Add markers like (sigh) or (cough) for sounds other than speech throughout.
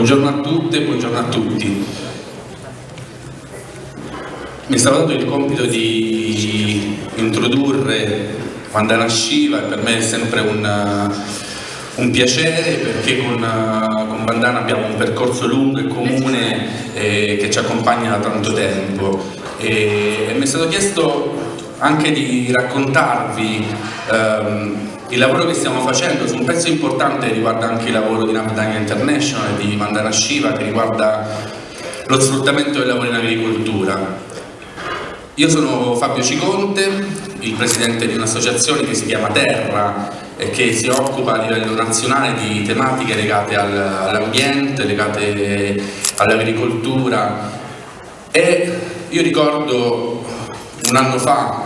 Buongiorno a tutte, buongiorno a tutti. Mi è stato dato il compito di introdurre Vandana Shiva per me è sempre un, un piacere perché con, con, Vandana abbiamo un percorso lungo e comune eh, che ci accompagna da tanto tempo e, e mi è stato chiesto anche di raccontarvi ehm, il lavoro che stiamo facendo su un pezzo importante riguarda anche il lavoro di Navdanya International e di Vandana Shiva che riguarda lo sfruttamento del lavoro in agricoltura. Io sono Fabio Ciconte, il presidente di un'associazione che si chiama Terra e che si occupa a livello nazionale di tematiche legate all'ambiente, legate all'agricoltura e io ricordo un anno fa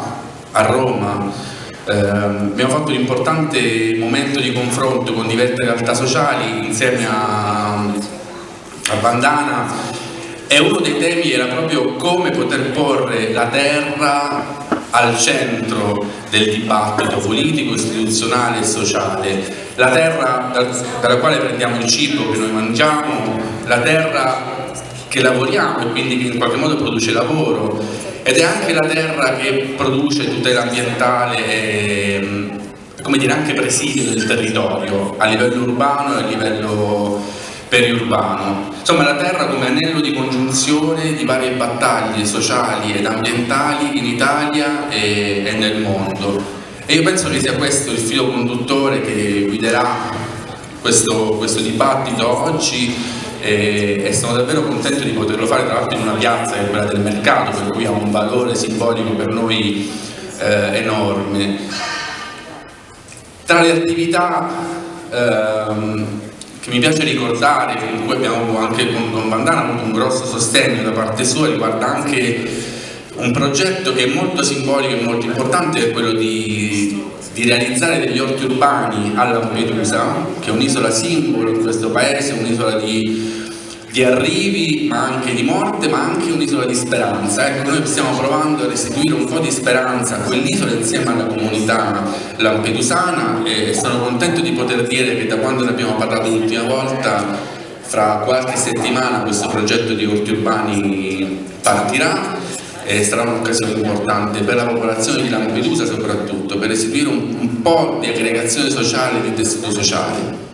a Roma eh, abbiamo fatto un importante momento di confronto con diverse realtà sociali insieme a, a Bandana e uno dei temi era proprio come poter porre la terra al centro del dibattito politico, istituzionale e sociale. La terra dalla quale prendiamo il cibo che noi mangiamo, la terra che lavoriamo e quindi che in qualche modo produce lavoro ed è anche la terra che produce tutela ambientale e come dire, anche presidio del territorio a livello urbano e a livello periurbano. Insomma la terra come anello di congiunzione di varie battaglie sociali ed ambientali in Italia e, e nel mondo. E io penso che sia questo il filo conduttore che guiderà questo, questo dibattito oggi e, e, sono davvero contento di poterlo fare tra l'altro in una piazza che è quella del mercato per cui ha un valore simbolico per noi eh, enorme. Tra le attività ehm, che mi piace ricordare con cui abbiamo anche con, con Bandana avuto un grosso sostegno da parte sua riguarda anche un progetto che è molto simbolico e molto importante è quello di di realizzare degli orti urbani a Lampedusa, che è un'isola simbolo in questo paese, un'isola di, di, arrivi, ma anche di morte, ma anche un'isola di speranza. Ecco, noi stiamo provando a restituire un po' di speranza a quell'isola insieme alla comunità lampedusana e sono contento di poter dire che da quando ne abbiamo parlato l'ultima volta, fra qualche settimana questo progetto di orti urbani partirà e sarà un'occasione importante per la popolazione di Lampedusa soprattutto, per restituire un, un po' di aggregazione sociale e di tessuto sociale.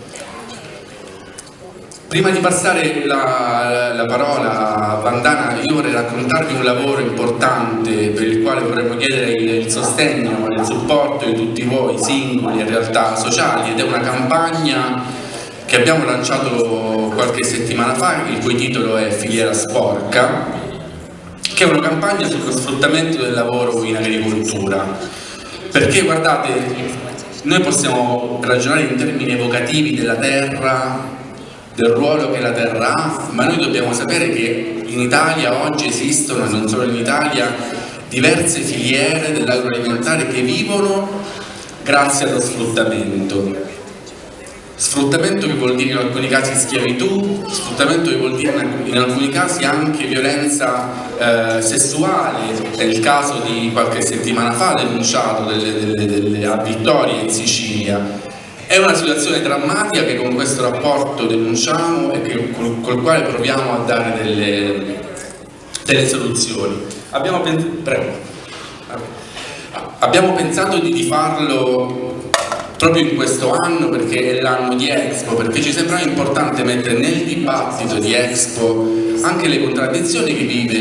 Prima di passare la, la, parola a Bandana, io vorrei raccontarvi un lavoro importante per il quale vorremmo chiedere il, il sostegno e il supporto di tutti voi singoli e realtà sociali ed è una campagna che abbiamo lanciato qualche settimana fa, il cui titolo è Filiera Sporca che è una campagna sullo sfruttamento del lavoro in agricoltura. Perché guardate, noi possiamo ragionare in termini evocativi della terra, del ruolo che la terra ha, ma noi dobbiamo sapere che in Italia oggi esistono, e non solo in Italia, diverse filiere dell'agroalimentare che vivono grazie allo sfruttamento Sfruttamento che vuol dire in alcuni casi schiavitù, sfruttamento che vuol dire in alcuni casi anche violenza eh, sessuale, è il caso di qualche settimana fa denunciato delle, delle, delle, a Vittoria in Sicilia. È una situazione drammatica che con questo rapporto denunciamo e che, col, col quale proviamo a dare delle, delle soluzioni. Abbiamo, pens Abbiamo pensato di, di farlo proprio in questo anno perché è l'anno di Expo, perché ci sembrava importante mettere nel dibattito di Expo anche le contraddizioni che vive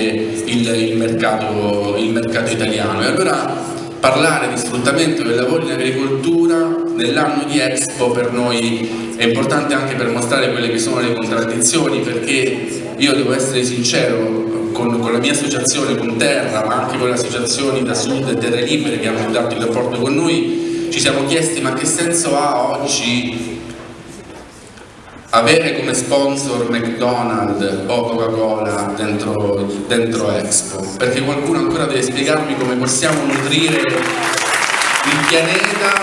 il, il, mercato, il mercato italiano e allora parlare di sfruttamento del lavoro in agricoltura nell'anno di Expo per noi è importante anche per mostrare quelle che sono le contraddizioni perché io devo essere sincero con, con la mia associazione, con Terra, ma anche con le associazioni da Sud e Terre Libere che hanno dato il rapporto con noi ci siamo chiesti ma che senso ha oggi avere come sponsor McDonald's o Coca-Cola dentro, dentro, Expo? Perché qualcuno ancora deve spiegarmi come possiamo nutrire il pianeta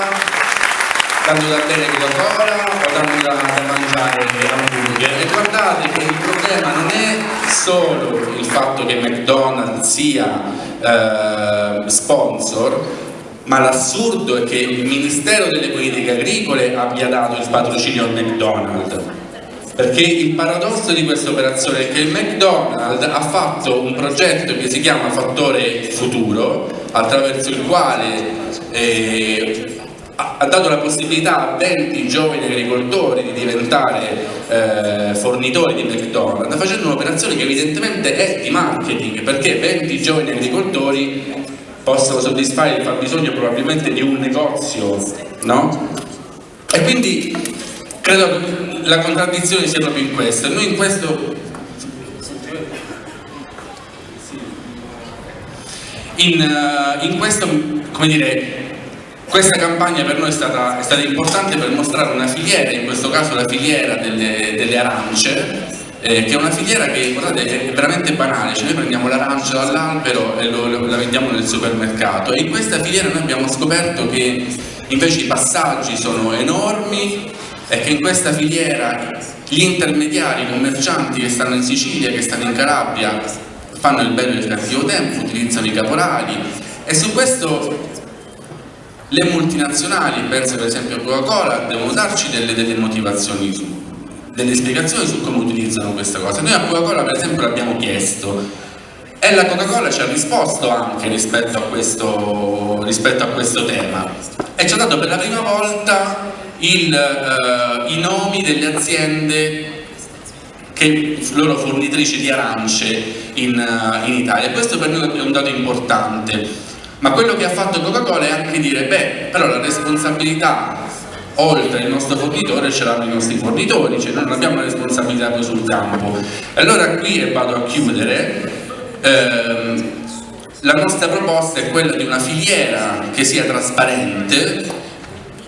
dando da bere Coca-Cola o dando da, da mangiare hamburger e guardate che il problema non è solo il fatto che McDonald's sia eh, sponsor ma l'assurdo è che il Ministero delle Politiche Agricole abbia dato il patrocinio al McDonald's. perché il paradosso di questa operazione è che il McDonald's ha fatto un progetto che si chiama Fattore Futuro, attraverso il quale eh, ha dato la possibilità a 20 giovani agricoltori di diventare eh, fornitori di McDonald's facendo un'operazione che evidentemente è di marketing perché 20 giovani agricoltori possono soddisfare il fabbisogno probabilmente di un negozio no? e quindi credo che la contraddizione sia proprio in questo noi in questo in, uh, in questo come dire questa campagna per noi è stata, è stata, importante per mostrare una filiera, in questo caso la filiera delle, delle arance, eh, che è una filiera che guardate, è veramente banale, cioè noi prendiamo l'arancia dall'albero e lo, lo, la vendiamo nel supermercato. E in questa filiera noi abbiamo scoperto che invece i passaggi sono enormi e che in questa filiera gli intermediari, i commercianti che stanno in Sicilia, che stanno in Calabria, fanno il bello e il cattivo tempo, utilizzano i caporali. E su questo le multinazionali, penso per esempio a Coca-Cola, devono darci delle, delle motivazioni, su, delle spiegazioni su come utilizzano questa cosa. Noi a Coca-Cola per esempio l'abbiamo chiesto e la Coca-Cola ci ha risposto anche rispetto a, questo, rispetto a questo tema e ci ha dato per la prima volta il, uh, i nomi delle aziende che loro fornitrici di arance in, uh, in Italia. Questo per noi è un dato importante ma quello che ha fatto Coca-Cola è anche dire, beh, però la responsabilità oltre il nostro fornitore ce l'hanno i nostri fornitori, cioè noi non abbiamo responsabilità poi sul campo. Allora qui, e vado a chiudere, ehm, la nostra proposta è quella di una filiera che sia trasparente,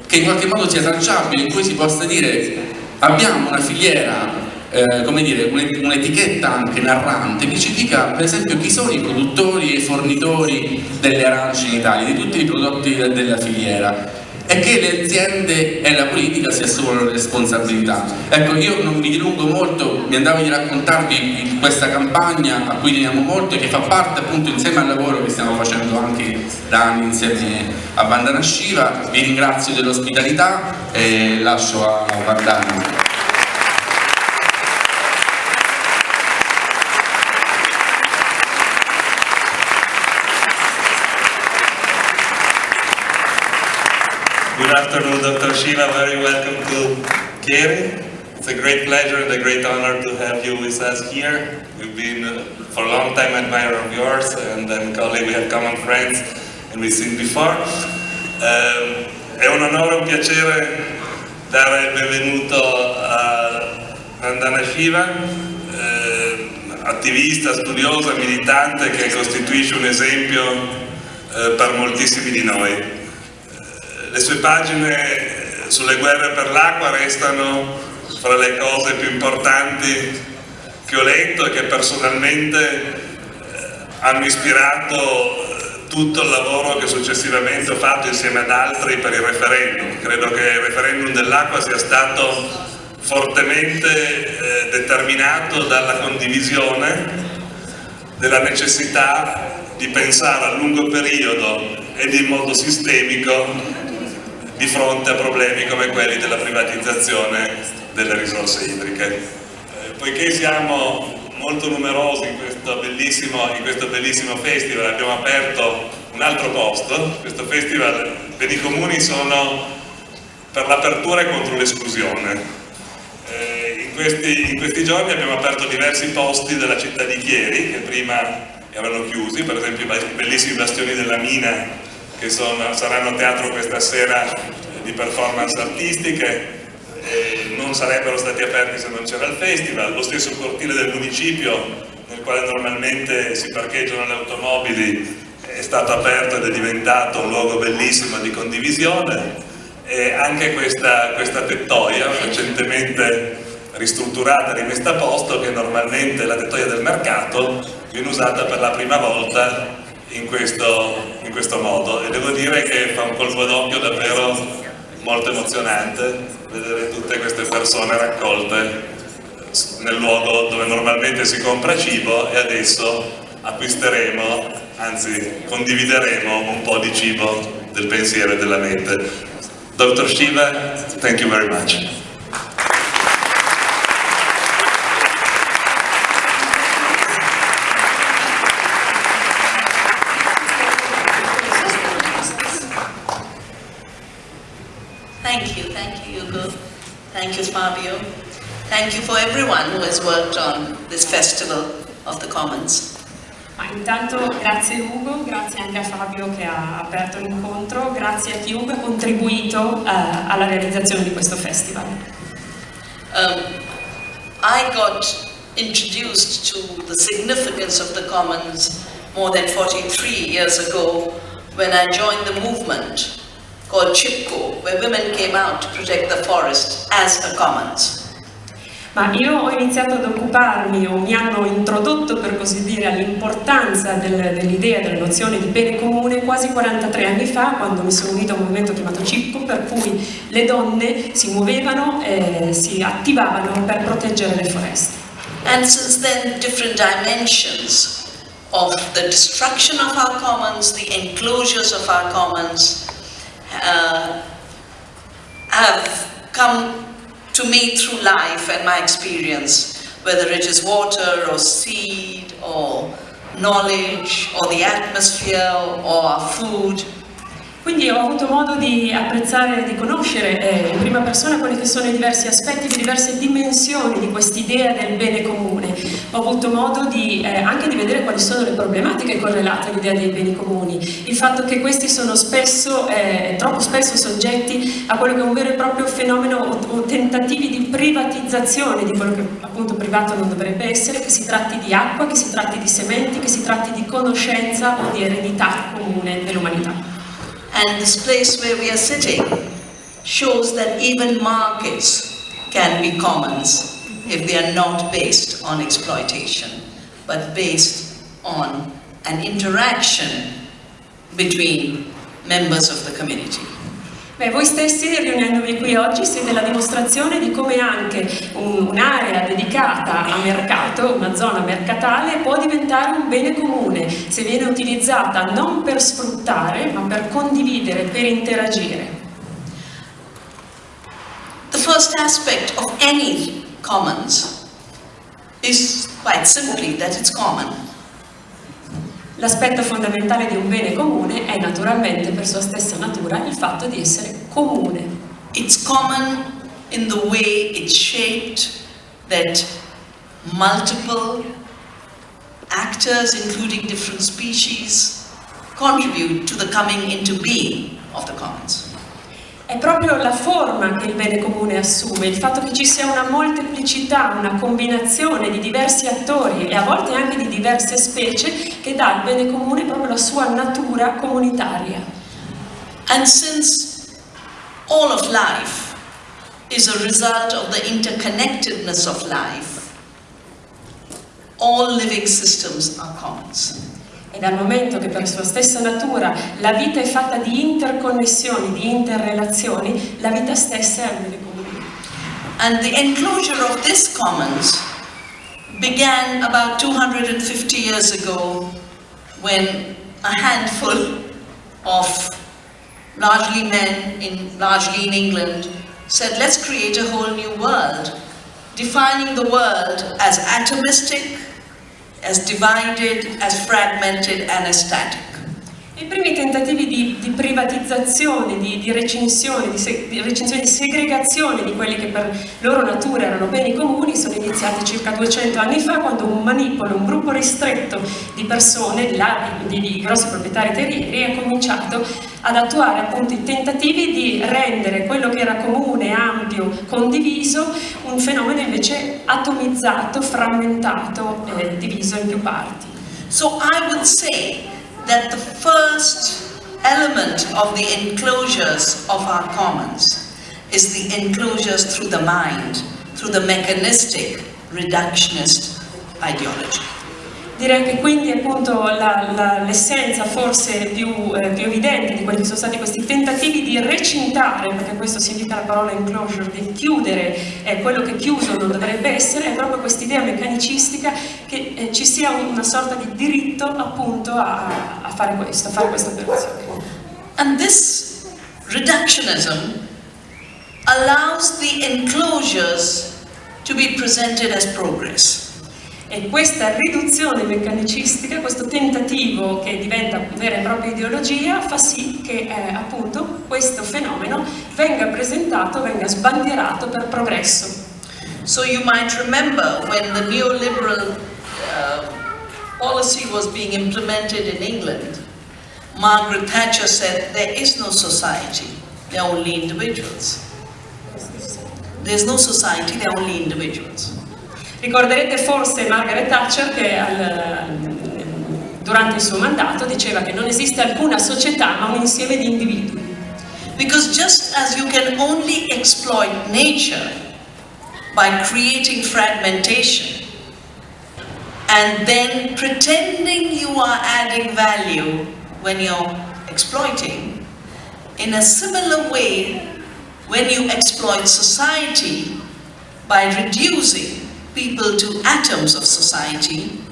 che in qualche modo sia tracciabile, in cui si possa dire abbiamo una filiera eh, come dire, un'etichetta anche narrante che ci dica per esempio chi sono i produttori e i fornitori delle arance in Italia, di tutti i prodotti della filiera e che le aziende e la politica si assumono le responsabilità. Ecco, io non mi dilungo molto, mi andavo di raccontarvi questa campagna a cui teniamo molto e che fa parte appunto insieme al lavoro che stiamo facendo anche da anni insieme a Bandana Shiva. Vi ringrazio dell'ospitalità e lascio a Bandana. Good afternoon, Dr. Shiva. Very welcome to Keri. It's a great pleasure and a great honor to have you with us here. We've been uh, for a long time admirer of yours and then colleague, we have common friends and we've seen before. Um, è un onore e un piacere dare il benvenuto a Nandana Shiva, eh, attivista, studiosa, militante che costituisce un esempio eh, per moltissimi di noi le sue pagine sulle guerre per l'acqua restano fra le cose più importanti che ho letto e che personalmente eh, hanno ispirato eh, tutto il lavoro che successivamente ho fatto insieme ad altri per il referendum. Credo che il referendum dell'acqua sia stato fortemente eh, determinato dalla condivisione della necessità di pensare a lungo periodo ed in modo sistemico di fronte a problemi come quelli della privatizzazione delle risorse idriche. Eh, poiché siamo molto numerosi in questo, bellissimo, in questo bellissimo festival, abbiamo aperto un altro posto, questo festival per i comuni sono per l'apertura e contro l'esclusione. Eh, in, in questi giorni abbiamo aperto diversi posti della città di Chieri che prima erano chiusi, per esempio i bellissimi bastioni della Mina che sono, saranno teatro questa sera di performance artistiche, non sarebbero stati aperti se non c'era il festival, lo stesso cortile del municipio nel quale normalmente si parcheggiano le automobili è stato aperto ed è diventato un luogo bellissimo di condivisione. E anche questa, questa tettoia recentemente ristrutturata rimessa a posto che normalmente è la tettoia del mercato viene usata per la prima volta in questo, in questo modo e devo dire che fa un colpo d'occhio davvero molto emozionante vedere tutte queste persone raccolte nel luogo dove normalmente si compra cibo e adesso acquisteremo, anzi condivideremo un po' di cibo del pensiero e della mente. Dr. Shiva, thank you very much. Thank you for everyone who has worked on this Festival of the Commons. Ma intanto grazie Ugo, grazie anche a Fabio che ha aperto l'incontro, grazie a chiunque ha contribuito eh, alla realizzazione di questo festival. Um, I got introduced to the significance of the Commons more than 43 years ago when I joined the movement called CHIPCO, where women came out to protect the forest as a commons. Ma io ho iniziato ad occuparmi, o mi hanno introdotto per così dire, all'importanza del, dell'idea, della nozione di bene comune quasi 43 anni fa, quando mi sono unita a un movimento chiamato CIPCO, per cui le donne si muovevano e si attivavano per proteggere le foreste. And since then, different dimensions of the destruction of our commons, the enclosures of our commons, uh, have come to me through life and my experience, whether it is water or seed or knowledge or the atmosphere or food. Quindi ho avuto modo di apprezzare e di conoscere eh, in prima persona quelli che sono i diversi aspetti, le diverse dimensioni di quest'idea del bene comune. Ho avuto modo di, eh, anche di vedere quali sono le problematiche correlate all'idea dei beni comuni. Il fatto che questi sono spesso, eh, troppo spesso soggetti a quello che è un vero e proprio fenomeno o, o tentativi di privatizzazione di quello che appunto privato non dovrebbe essere, che si tratti di acqua, che si tratti di sementi, che si tratti di conoscenza o di eredità comune dell'umanità. And this place where we are sitting shows that even markets can be commons if they are not based on exploitation, but based on an interaction between members of the community. Beh, voi stessi riunendovi qui oggi siete la dimostrazione di come anche un'area dedicata a mercato, una zona mercatale, può diventare un bene comune se viene utilizzata non per sfruttare ma per condividere, per interagire. The first aspect of any commons is quite simply that it's common. L'aspetto fondamentale di un bene comune è naturalmente per sua stessa natura il fatto di essere comune. It's common in the way it's shaped that multiple actors, including different species, contribute to the coming into being of the commons. È proprio la forma che il bene comune assume, il fatto che ci sia una molteplicità, una combinazione di diversi attori e a volte anche di diverse specie che dà al bene comune proprio la sua natura comunitaria. And since all of life is a result of the interconnectedness of life, all living systems are commons. E dal momento che per sua stessa natura la vita è fatta di interconnessioni, di interrelazioni, la vita stessa è bene comune. And the enclosure of this commons began about 250 years ago when a handful of largely men, in, largely in England, said let's create a whole new world, defining the world as atomistic, as divided, as fragmented and as static. I primi tentativi di, di privatizzazione, di, di, recinzione, di, se, di, recinzione, di segregazione di quelli che per loro natura erano beni comuni sono iniziati circa 200 anni fa quando un manipolo, un gruppo ristretto di persone, di grossi proprietari terrieri, ha cominciato ad attuare appunto i tentativi di rendere quello che era comune, ampio, condiviso, un fenomeno invece atomizzato, frammentato, eh, diviso in più parti. So I would say that the first element of the enclosures of our commons is the enclosures through the mind, through the mechanistic reductionist ideology. Direi che quindi appunto l'essenza forse più, eh, più, evidente di quelli che sono stati questi tentativi di recintare, perché questo significa la parola enclosure, di chiudere eh, quello che chiuso non dovrebbe essere, è proprio questa idea meccanicistica che eh, ci sia una sorta di diritto appunto a, a fare questo, a fare questa operazione. And this reductionism allows the enclosures to be presented as progress. E questa riduzione meccanicistica, questo tentativo che diventa vera e propria ideologia, fa sì che eh, appunto questo fenomeno venga presentato, venga sbandierato per progresso. So you might remember when the neoliberal uh, policy was being implemented in England, Margaret Thatcher said there is no society, there are only individuals. There's no society, there are only individuals. Ricorderete forse Margaret Thatcher che al, durante il suo mandato diceva che non esiste alcuna società ma un insieme di individui. Because just as you can only exploit nature by creating fragmentation and then pretending you are adding value when you're exploiting, in a similar way, when you exploit society by reducing people to atoms of society,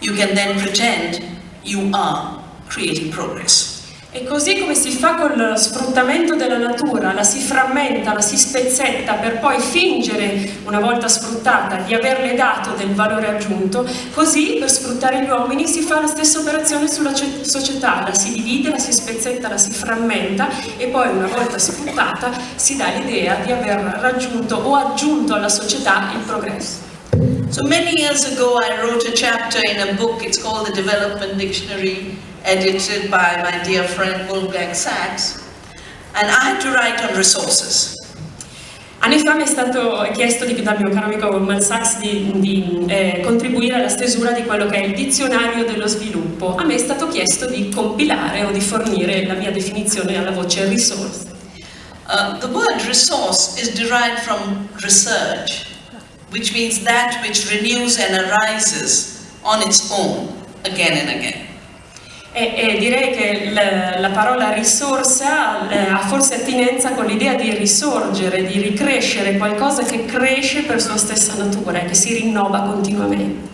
you can then pretend you are creating progress. E così come si fa con lo sfruttamento della natura, la si frammenta, la si spezzetta per poi fingere, una volta sfruttata, di averle dato del valore aggiunto, così per sfruttare gli uomini si fa la stessa operazione sulla società, la si divide, la si spezzetta, la si frammenta e poi una volta sfruttata si dà l'idea di aver raggiunto o aggiunto alla società il progresso. So many years ago I wrote a chapter in a book, it's called the Development Dictionary edited by my dear friend Wolfgang Sachs, and I had to write on resources. Anni fa mi è stato chiesto di, dal mio caro amico Goldman Sachs di, di eh, contribuire alla stesura di quello che è il dizionario dello sviluppo. A me è stato chiesto di compilare o di fornire la mia definizione alla voce resource. Uh, the word resource is derived from research, which means that which renews and arises on its own again and again. E, e direi che la, la parola risorsa eh, ha forse attinenza con l'idea di risorgere, di ricrescere, qualcosa che cresce per sua stessa natura e che si rinnova continuamente.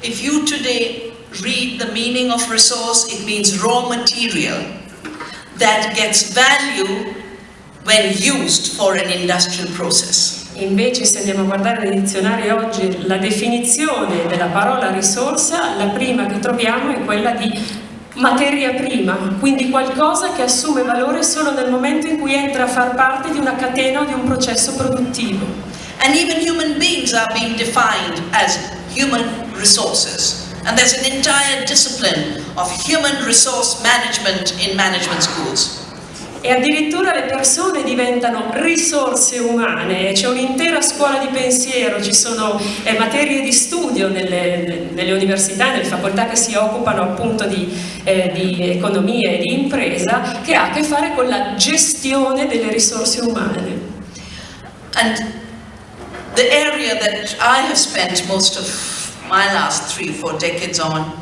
If you today read the meaning of resource, it means raw material that gets value when used for an industrial process. Invece se andiamo a guardare nei dizionari oggi la definizione della parola risorsa, la prima che troviamo è quella di materia prima, quindi qualcosa che assume valore solo nel momento in cui entra a far parte di una catena o di un processo produttivo. And even human beings are being defined as human resources. And there's an entire discipline of human resource management in management schools e addirittura le persone diventano risorse umane, c'è un'intera scuola di pensiero, ci sono eh, materie di studio nelle, nelle, università, nelle facoltà che si occupano appunto di, eh, di economia e di impresa che ha a che fare con la gestione delle risorse umane. And the area that I have spent most of my last three, four decades on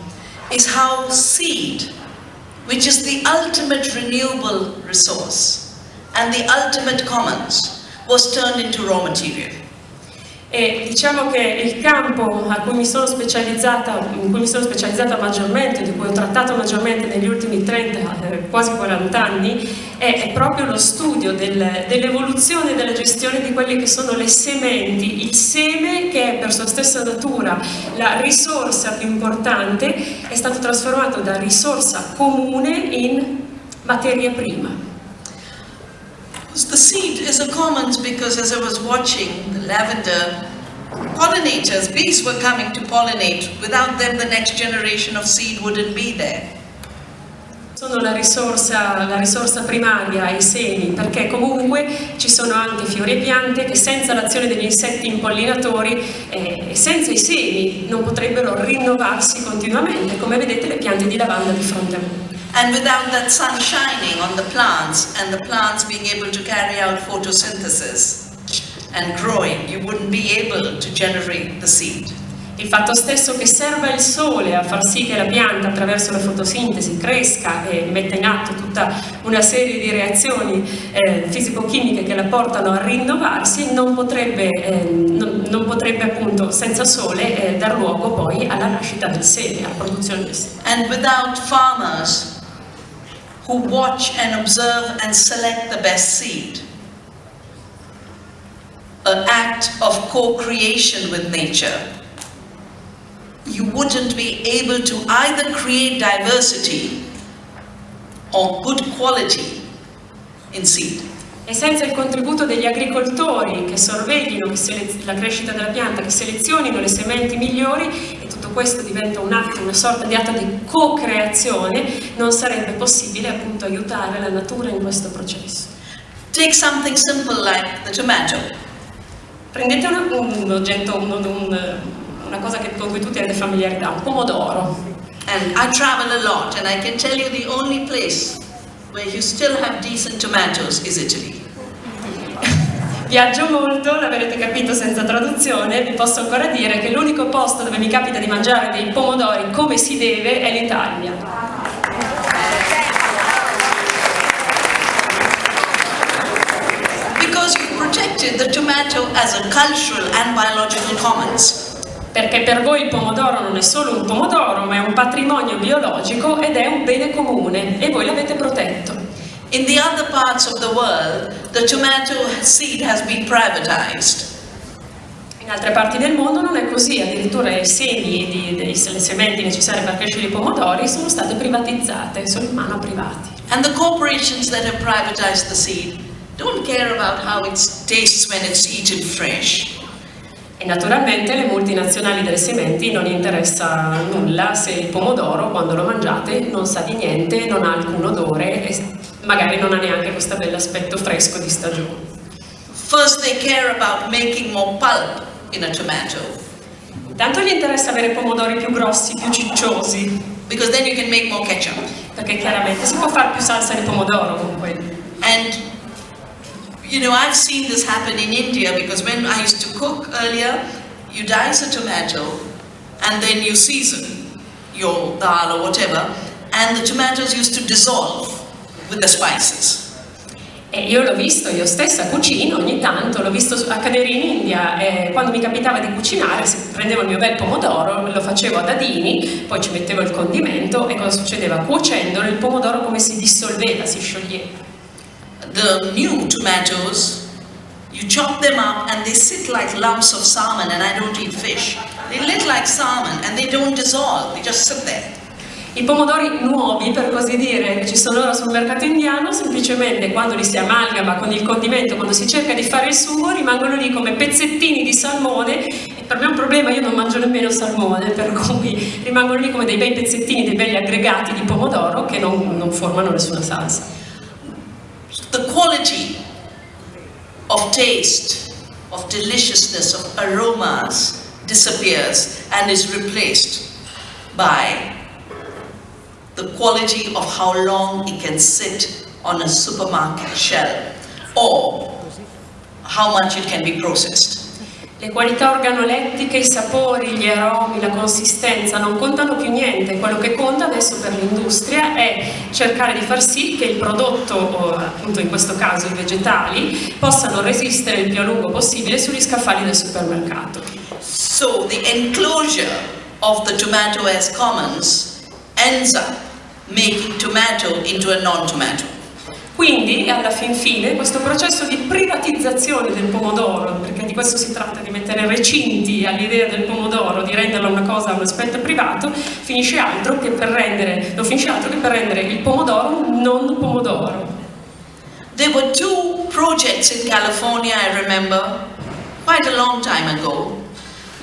is how seed which is the ultimate renewable resource and the ultimate commons, was turned into raw material. E diciamo che il campo a cui mi sono specializzata, in cui mi sono specializzata maggiormente, di cui ho trattato maggiormente negli ultimi 30, eh, quasi 40 anni, è, proprio lo studio del, dell'evoluzione e della gestione di quelle che sono le sementi, il seme che è per sua stessa natura la risorsa più importante, è stato trasformato da risorsa comune in materia prima. The seed is a commons because as I was watching the lavender pollinators, bees were coming to pollinate. Without them the next generation of seed wouldn't be there. Sono la risorsa, la risorsa primaria, i semi, perché comunque ci sono anche fiori e piante che senza l'azione degli insetti impollinatori eh, e eh, senza i semi non potrebbero rinnovarsi continuamente, come vedete le piante di lavanda di fronte a me. And without that sun shining on the plants and the plants being able to carry out photosynthesis and growing, you wouldn't be able to generate the seed. Il fatto stesso che serva il sole a far sì che la pianta attraverso la fotosintesi cresca e metta in atto tutta una serie di reazioni eh, fisico-chimiche che la portano a rinnovarsi non potrebbe, eh, non, non potrebbe appunto senza sole eh, dar luogo poi alla nascita del seme, alla produzione del seme. And without farmers who watch and observe and select the best seed. An act of co-creation with nature. you wouldn't be able to either create diversity or good quality in seed. E senza il contributo degli agricoltori che sorveglino che la crescita della pianta, che selezionino le sementi migliori, questo diventa un atto, una sorta di atto di co-creazione, non sarebbe possibile appunto aiutare la natura in questo processo. Take something simple like the tomato. Prendete una- un oggetto, un- un- una cosa che- con cui tutti avete familiarità, un pomodoro. And I travel a lot, and I can tell you the only place where you still have decent tomatoes is Italy. Viaggio molto, l'avrete capito senza traduzione, vi posso ancora dire che l'unico posto dove mi capita di mangiare dei pomodori come si deve è l'Italia. The tomato as a cultural and biological commons. Perché per voi il pomodoro non è solo un pomodoro, ma è un patrimonio biologico ed è un bene comune e voi l'avete protetto. In the other parts of the world, the tomato seed has been privatized. In altre parti del mondo non è così, addirittura i semi, di- dei- le sementi necessarie per crescere i pomodori sono state privatizzate, sono in mano a privati. And the corporations that have privatized the seed don't care about how it tastes when it's eaten fresh. E naturalmente le multinazionali delle sementi non interessa nulla se il pomodoro quando lo mangiate non sa di niente, non ha alcun odore e magari non ha neanche questo bell'aspetto fresco di stagione. First, they care about making more pulp in a tomato Intanto gli interessa avere pomodori più grossi, più cicciosi, because then you can make more ketchup. perché chiaramente si può fare più salsa di pomodoro con quelli. And you know, I've seen this happen in India because when I used to cook earlier, you dice a tomato and then you season your dal or whatever, and the tomatoes used to dissolve with the spices. E io l'ho visto, io stessa cucino ogni tanto, l'ho visto accadere in India e quando mi capitava di cucinare prendevo il mio bel pomodoro, lo facevo a dadini, poi ci mettevo il condimento e cosa succedeva? Cuocendolo il pomodoro come si dissolveva, si scioglieva. The new tomatoes, you chop them up and they sit like lumps of salmon, and I don't eat fish. They look like salmon and they don't dissolve, they just sit there. I pomodori nuovi, per così dire, che ci sono ora sul mercato indiano, semplicemente quando li si amalgama con il condimento, quando si cerca di fare il sugo, rimangono lì come pezzettini di salmone. E per me è un problema, io non mangio nemmeno salmone, per cui rimangono lì come dei bei pezzettini, dei belli aggregati di pomodoro che non, non formano nessuna salsa. The quality of taste, of deliciousness, of aromas disappears and is replaced by the quality of how long it can sit on a supermarket shelf or how much it can be processed. Le qualità organolettiche, i sapori, gli aromi, la consistenza non contano più niente, quello che conta adesso per l'industria è cercare di far sì che il prodotto, appunto in questo caso i vegetali, possano resistere il più a lungo possibile sugli scaffali del supermercato. So the enclosure of the tomato as commons ends up making tomato into a non-tomato. Quindi, alla fin fine, questo processo di privatizzazione del pomodoro, perché di questo si tratta, di mettere recinti all'idea del pomodoro, di renderla una cosa, un aspetto privato, finisce altro che per rendere, non finisce altro che per rendere il pomodoro non pomodoro. There were two projects in California, I remember, quite a long time ago.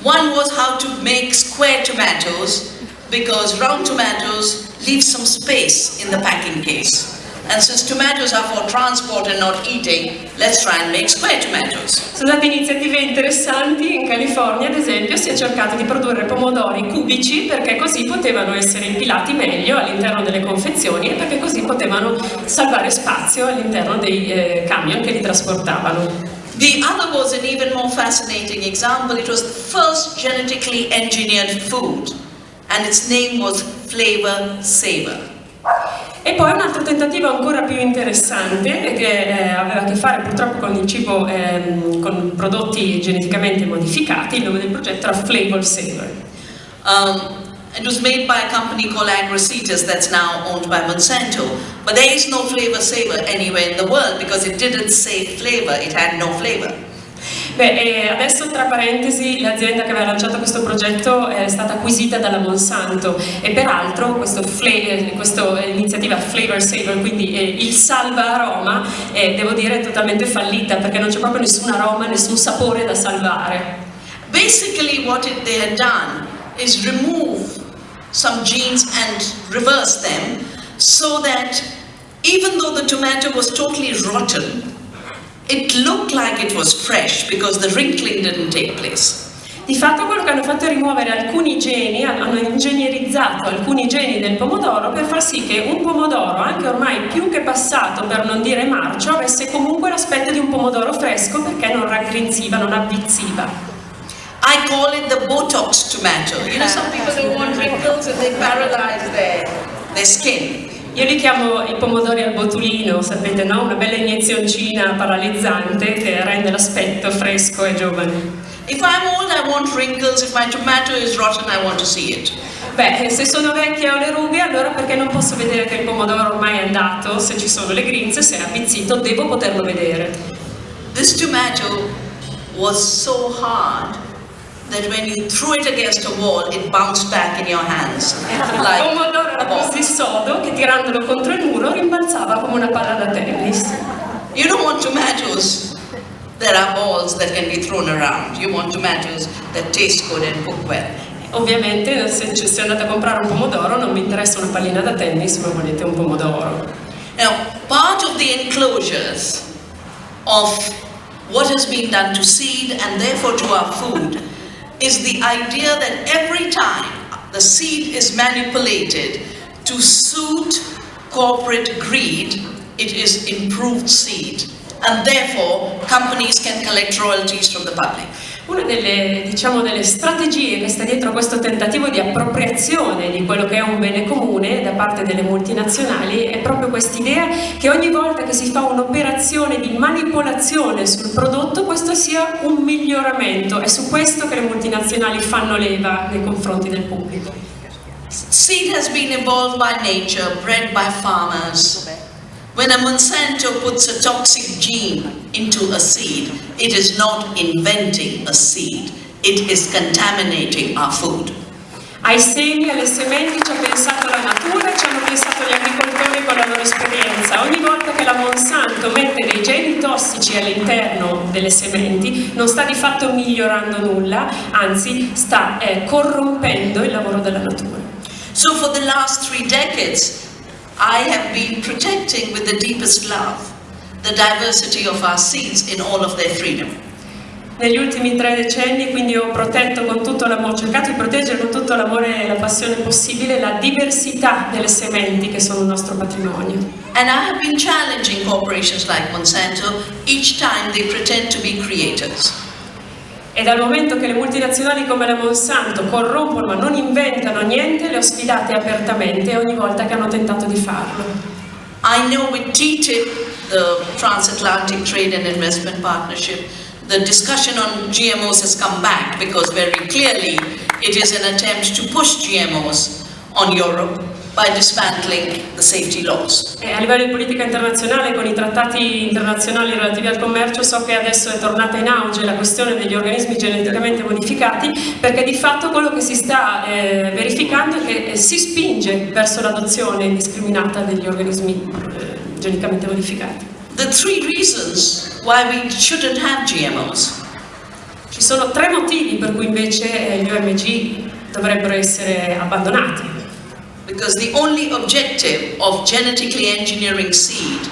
One was how to make square tomatoes because round tomatoes leave some space in the packing case. And since tomatoes are for transport and not eating, let's try and make square tomatoes. Sono state iniziative interessanti, in California ad esempio si è cercato di produrre pomodori cubici perché così potevano essere impilati meglio all'interno delle confezioni e perché così potevano salvare spazio all'interno dei eh, camion che li trasportavano. The other was an even more fascinating example. It was the first genetically engineered food, and its name was Flavor Saver. E poi un altro tentativo ancora più interessante che eh, aveva a che fare purtroppo con il cibo, ehm, con prodotti geneticamente modificati, il nome del progetto era Flavor Saver. Um, it was made by a company called Agrocetus that's now owned by Monsanto. But there is no Flavor Saver anywhere in the world because it didn't say flavor, it had no flavor. Beh, adesso tra parentesi l'azienda che aveva lanciato questo progetto è stata acquisita dalla Monsanto e peraltro questa eh, iniziativa Flavor Saver, quindi eh, il salva aroma, eh, devo dire è totalmente fallita perché non c'è proprio nessun aroma, nessun sapore da salvare. Basically what it, they had done is remove some genes and reverse them so that even though the tomato was totally rotten, it looked like it was fresh because the wrinkling didn't take place. Di fatto quello che hanno fatto è rimuovere alcuni geni, hanno ingegnerizzato alcuni geni del pomodoro per far sì che un pomodoro, anche ormai più che passato per non dire marcio, avesse comunque l'aspetto di un pomodoro fresco perché non raggrinziva, non avvizziva. I call it the Botox tomato. You know, some people don't want wrinkles and they paralyze their, their skin. Io li chiamo i pomodori al botulino, sapete, no? Una bella iniezioncina paralizzante che rende l'aspetto fresco e giovane. If I'm old, I want wrinkles. If my tomato is rotten, I want to see it. Beh, se sono vecchia ho le rughe, allora perché non posso vedere che il pomodoro ormai è andato? Se ci sono le grinze, se è avvizzito, devo poterlo vedere. This tomato was so hard that when you threw it against a wall, it bounced back in your hands. Like il pomodoro era così sodo che tirandolo contro il muro rimbalzava come una palla da tennis. You don't want tomatoes that are balls that can be thrown around. You want tomatoes that taste good and cook well. Ovviamente se, se andate a comprare un pomodoro non vi interessa una pallina da tennis, ma volete un pomodoro. Now, part of the enclosures of what has been done to seed and therefore to our food is the idea that every time the seed is manipulated to suit corporate greed, it is improved seed. And therefore, companies can collect royalties from the public. Una delle, diciamo, delle, strategie che sta dietro questo tentativo di appropriazione di quello che è un bene comune da parte delle multinazionali è proprio quest'idea che ogni volta che si fa un'operazione di manipolazione sul prodotto questo sia un miglioramento. È su questo che le multinazionali fanno leva nei confronti del pubblico. Seed has been evolved by nature, bred by farmers. When a Monsanto puts a toxic gene into a seed, it is not inventing a seed, it is contaminating our food. Ai semi, alle sementi ci ha pensato la natura ci hanno pensato gli agricoltori con la loro esperienza. Ogni volta che la Monsanto mette dei geni tossici all'interno delle sementi non sta di fatto migliorando nulla, anzi sta eh, corrompendo il lavoro della natura. So for the last three decades, I have been protecting with the deepest love the diversity of our seeds in all of their freedom. Negli ultimi tre decenni quindi ho protetto con tutto l'amore, ho cercato di proteggere con tutto l'amore e la passione possibile la diversità delle sementi che sono il nostro patrimonio. And I have been challenging corporations like Monsanto each time they pretend to be creators. E dal momento che le multinazionali come la Monsanto corrompono ma non inventano niente, le ho sfidate apertamente ogni volta che hanno tentato di farlo. I know with TTIP, the Transatlantic Trade and Investment Partnership, the discussion on GMOs has come back because very clearly it is an attempt to push GMOs on Europe by dismantling the safety laws. E a livello di politica internazionale, con i trattati internazionali relativi al commercio, so che adesso è tornata in auge la questione degli organismi geneticamente modificati, perché di fatto quello che si sta eh, verificando è che eh, si spinge verso l'adozione indiscriminata degli organismi eh, geneticamente modificati. The three reasons why we shouldn't have GMOs. Ci sono tre motivi per cui invece eh, gli OMG dovrebbero essere abbandonati because the only objective of genetically engineering seed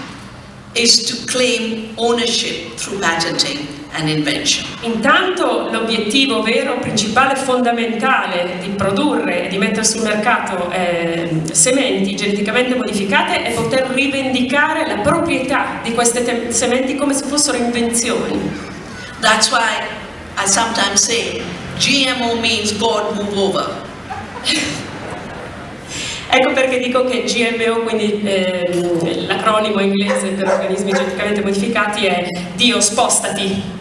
is to claim ownership through patenting and invention. Intanto l'obiettivo vero, principale, fondamentale di produrre e di mettere sul mercato eh, sementi geneticamente modificate è poter rivendicare la proprietà di queste sementi come se fossero invenzioni. That's why I sometimes say GMO means God move over. (laughs) Ecco perché dico che GMO, quindi eh, l'acronimo inglese per organismi geneticamente modificati è Dio spostati.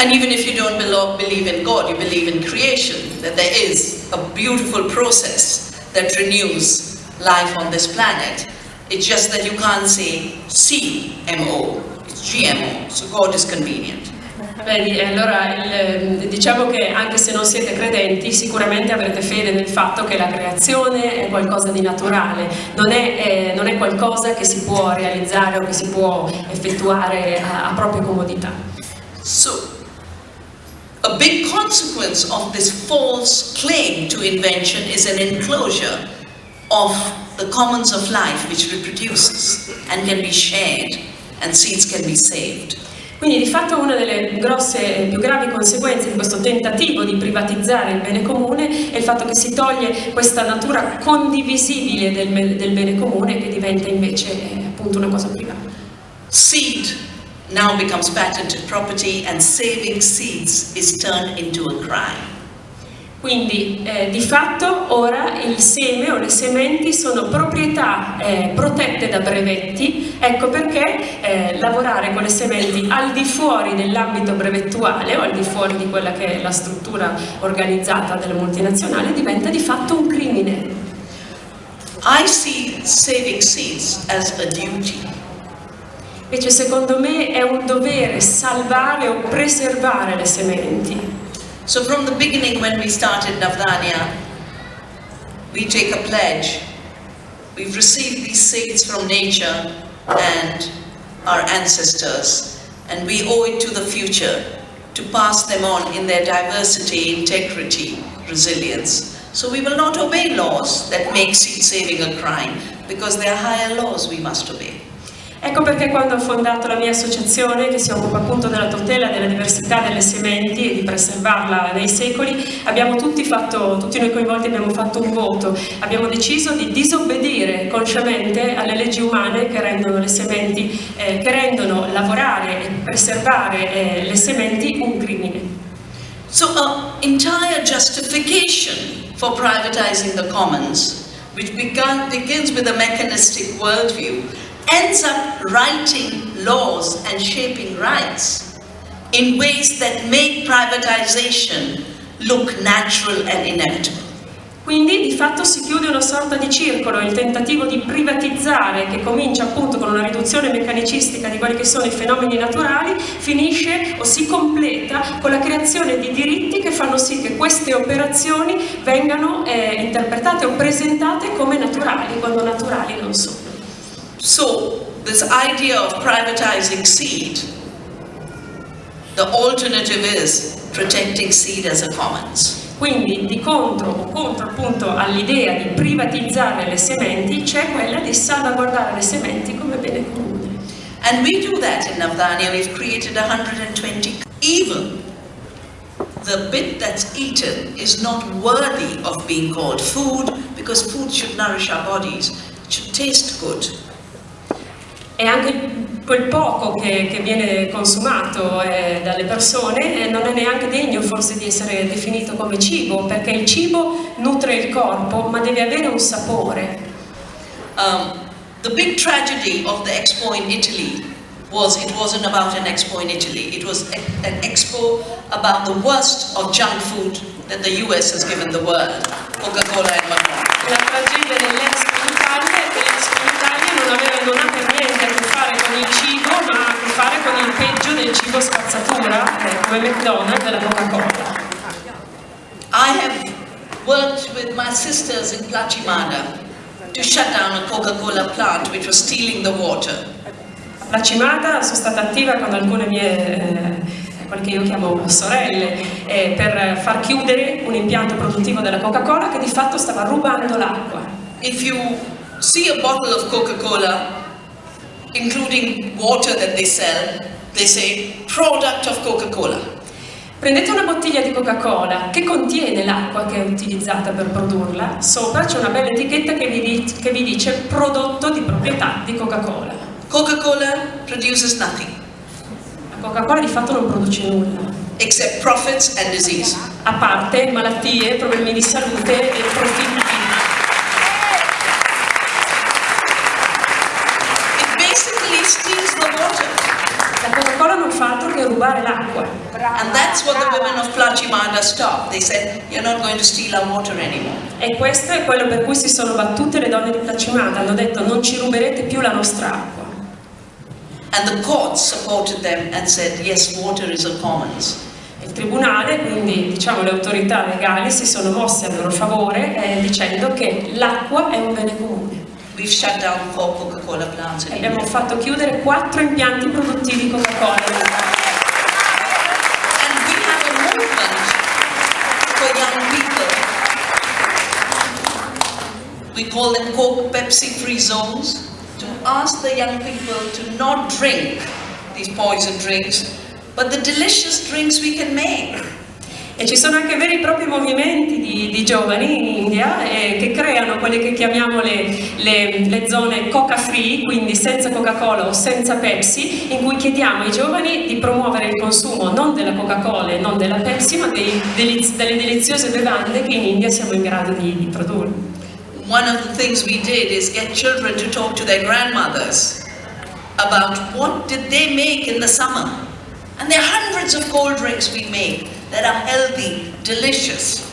And even if you don't believe in God, you believe in creation, that there is a beautiful process that renews life on this planet. It's just that you can't say CMO, It's GMO, so God is convenient. Vedi, allora il, diciamo che anche se non siete credenti sicuramente avrete fede nel fatto che la creazione è qualcosa di naturale, non è, eh, non è qualcosa che si può realizzare o che si può effettuare a, a propria comodità. So, a big consequence of this false claim to invention is an enclosure of the commons of life which reproduces and can be shared and seeds can be saved. Quindi di fatto una delle grosse e più gravi conseguenze di questo tentativo di privatizzare il bene comune è il fatto che si toglie questa natura condivisibile del, del bene comune che diventa invece appunto una cosa privata. Seed now becomes patented property and saving seeds is turned into a crime. Quindi eh, di fatto ora il seme o le sementi sono proprietà eh, protette da brevetti, ecco perché eh, lavorare con le sementi al di fuori dell'ambito brevettuale o al di fuori di quella che è la struttura organizzata delle multinazionali diventa di fatto un crimine. I see saving seeds as a duty. Invece secondo me è un dovere salvare o preservare le sementi. So from the beginning when we started Navdanya, we take a pledge. We've received these seeds from nature and our ancestors, and we owe it to the future to pass them on in their diversity, integrity, resilience. So we will not obey laws that make seed saving a crime, because there are higher laws we must obey. Ecco perché quando ho fondato la mia associazione che si occupa appunto della tutela della diversità delle sementi e di preservarla nei secoli, abbiamo tutti fatto, tutti noi coinvolti abbiamo fatto un voto, abbiamo deciso di disobbedire consciamente alle leggi umane che rendono le sementi, eh, che rendono lavorare e preservare eh, le sementi un crimine. So an entire justification for privatizing the commons, which begins with a mechanistic worldview, ends up writing laws and shaping rights in ways that make privatization look natural and inevitable. Quindi di fatto si chiude una sorta di circolo, il tentativo di privatizzare che comincia appunto con una riduzione meccanicistica di quelli che sono i fenomeni naturali, finisce o si completa con la creazione di diritti che fanno sì che queste operazioni vengano eh, interpretate o presentate come naturali, quando naturali non sono. So, this idea of privatizing seed, the alternative is protecting seed as a commons. Quindi di contro o contro appunto all'idea di privatizzare le sementi c'è quella di salvaguardare le sementi come bene comune. And we do that in Navdanya, we've created 120. Even the bit that's eaten is not worthy of being called food because food should nourish our bodies, it should taste good. E anche quel poco che, che viene consumato eh, dalle persone eh, non è neanche degno forse di essere definito come cibo, perché il cibo nutre il corpo, ma deve avere un sapore. Um, the big tragedy of the Expo in Italy was it wasn't about an Expo in Italy, it was a, an Expo about the worst of junk food that the US has given the world, Coca-Cola and Macron. Non aveva per niente a che fare con il cibo, ma a che fare con il peggio del cibo spazzatura, eh, come McDonald's e la Coca-Cola. I have worked with my sisters in Plachimada to shut down a Coca-Cola plant which was stealing the water. La cimata sono stata attiva con alcune mie, eh, quelle che io chiamo sorelle, eh, per far chiudere un impianto produttivo della Coca-Cola che di fatto stava rubando l'acqua. If you see a bottle of Coca-Cola, including water that they sell, they say product of Coca-Cola. Prendete una bottiglia di Coca-Cola che contiene l'acqua che è utilizzata per produrla, sopra c'è una bella etichetta che vi, che vi dice prodotto di proprietà di Coca-Cola. Coca-Cola produces nothing La Coca-Cola di fatto non produce nulla, except profits and disease. a parte malattie, problemi di salute e profitti. Rubare l'acqua. And that's what the women of Plachimada stopped. They said, you're not going to steal our water anymore. E questo è quello per cui si sono battute le donne di Placimata, hanno detto non ci ruberete più la nostra acqua. And the courts supported them and said, yes, water is a commons. Il tribunale, quindi diciamo le autorità legali, si sono mosse a loro favore eh, dicendo che l'acqua è un bene comune. Abbiamo fatto chiudere quattro impianti produttivi Coca-Cola. And we have a movement for young people. We call them Coke Pepsi free zones to ask the young people to not drink these poison drinks, but the delicious drinks we can make. E ci sono anche veri e propri movimenti di, di giovani in India eh, che creano quelle che chiamiamo le, le- le zone coca free, quindi senza Coca-Cola o senza Pepsi, in cui chiediamo ai giovani di promuovere il consumo non della Coca-Cola e non della Pepsi, ma dei deliz- delle deliziose bevande che in India siamo in grado di, di produrre. One of the things we did is get children to talk to their grandmothers about what did they make in the summer. And there are hundreds of cold drinks we make that are healthy, delicious.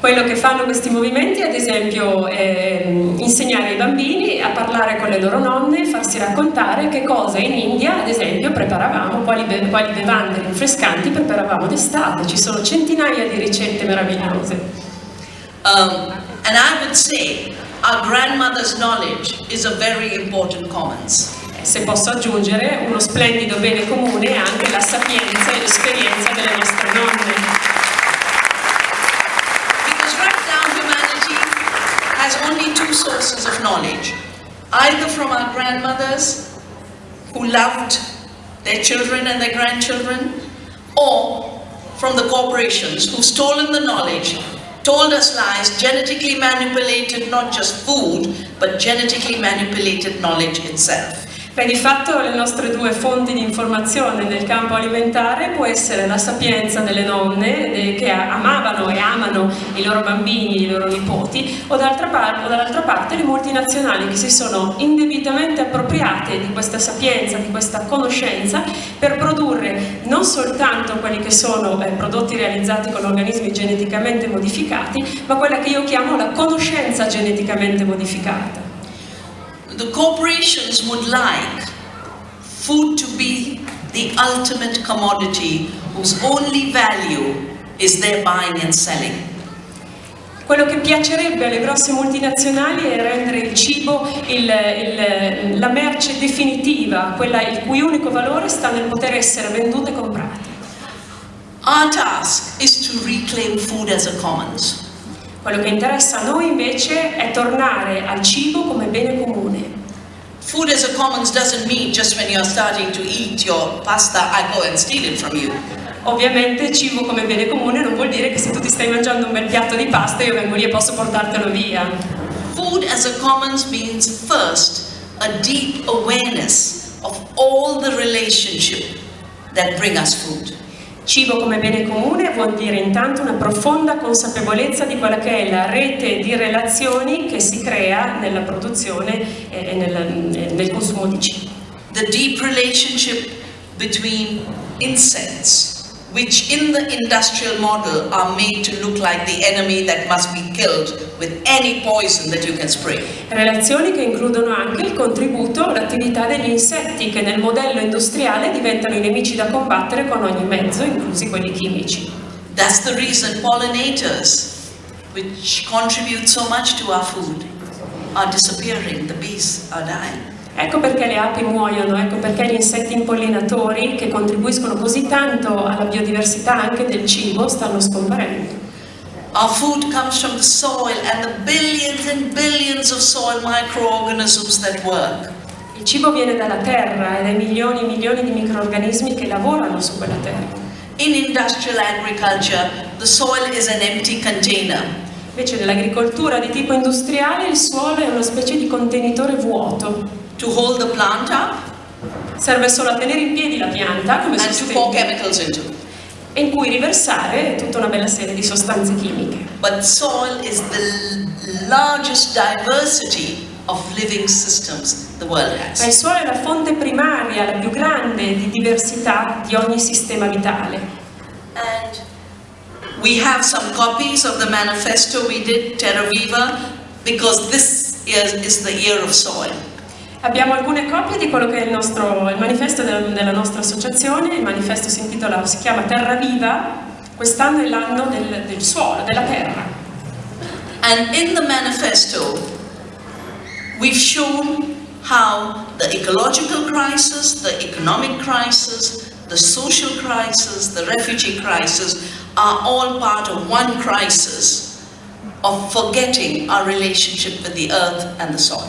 Quello che fanno questi movimenti è ad esempio ehm, insegnare ai bambini a parlare con le loro nonne, farsi raccontare che cosa in India ad esempio preparavamo, quali, be- quali bevande rinfrescanti preparavamo d'estate. Ci sono centinaia di ricette meravigliose. Um, and I would say our grandmother's knowledge is a very important commons. Se posso aggiungere, uno splendido bene comune è anche la sapienza e l'esperienza delle nostre nonne. Because right now humanity has only two sources of knowledge. Either from our grandmothers who loved their children and their grandchildren, or from the corporations who've stolen the knowledge, told us lies, genetically manipulated not just food, but genetically manipulated knowledge itself. Beh, di fatto le nostre due fonti di informazione nel campo alimentare può essere la sapienza delle nonne eh, che amavano e amano i loro bambini i loro nipoti o, dall'altra parte le multinazionali che si sono indebitamente appropriate di questa sapienza, di questa conoscenza per produrre non soltanto quelli che sono eh, prodotti realizzati con organismi geneticamente modificati, ma quella che io chiamo la conoscenza geneticamente modificata. The corporations would like food to be the ultimate commodity whose only value is their buying and selling. Quello che piacerebbe alle grosse multinazionali è rendere il cibo il- il- la merce definitiva, quella il cui unico valore sta nel poter essere venduta e comprata. Our task is to reclaim food as a commons. Quello che interessa a noi invece è tornare al cibo come bene comune. Food as a commons doesn't mean just when you're starting to eat your pasta, I go and steal it from you. Ovviamente cibo come bene comune non vuol dire che se tu ti stai mangiando un bel piatto di pasta io vengo lì e posso portartelo via. Food as a commons means first a deep awareness of all the relationship that bring us food. Cibo come bene comune vuol dire intanto una profonda consapevolezza di quella che è la rete di relazioni che si crea nella produzione e nel, nel consumo di cibo. The deep relationship between insects, which in the industrial model are made to look like the enemy that must be killed with any poison that you can spray. Relazioni che includono anche il contributo all'attività degli insetti che nel modello industriale diventano i nemici da combattere con ogni mezzo, inclusi quelli chimici. That's the reason pollinators, which contribute so much to our food, are disappearing. The bees are dying. Ecco perché le api muoiono, ecco perché gli insetti impollinatori che contribuiscono così tanto alla biodiversità anche del cibo stanno scomparendo. Our food comes from the soil and the billions and billions of soil microorganisms that work. Il cibo viene dalla terra e dai milioni e milioni di microrganismi che lavorano su quella terra. In industrial agriculture, the soil is an empty container. Invece nell'agricoltura di tipo industriale il suolo è una specie di contenitore vuoto. To hold the plant up Serve solo a tenere in piedi la pianta come and to pour chemicals into. in cui riversare tutta una bella serie di sostanze chimiche. But soil is the largest diversity of living systems the world Ma has. il suolo è la fonte primaria, la più grande di diversità di ogni sistema vitale. And we have some copies of the manifesto we did, Terra Viva, because this year is the year of soil. Abbiamo alcune copie di quello che è il, nostro, il manifesto del, della nostra associazione, il manifesto si intitola, si chiama Terra Viva, quest'anno è l'anno del, del suolo, della terra. And in the manifesto, we've shown how the ecological crisis, the economic crisis, the social crisis, the refugee crisis are all part of one crisis of forgetting our relationship with the earth and the soil.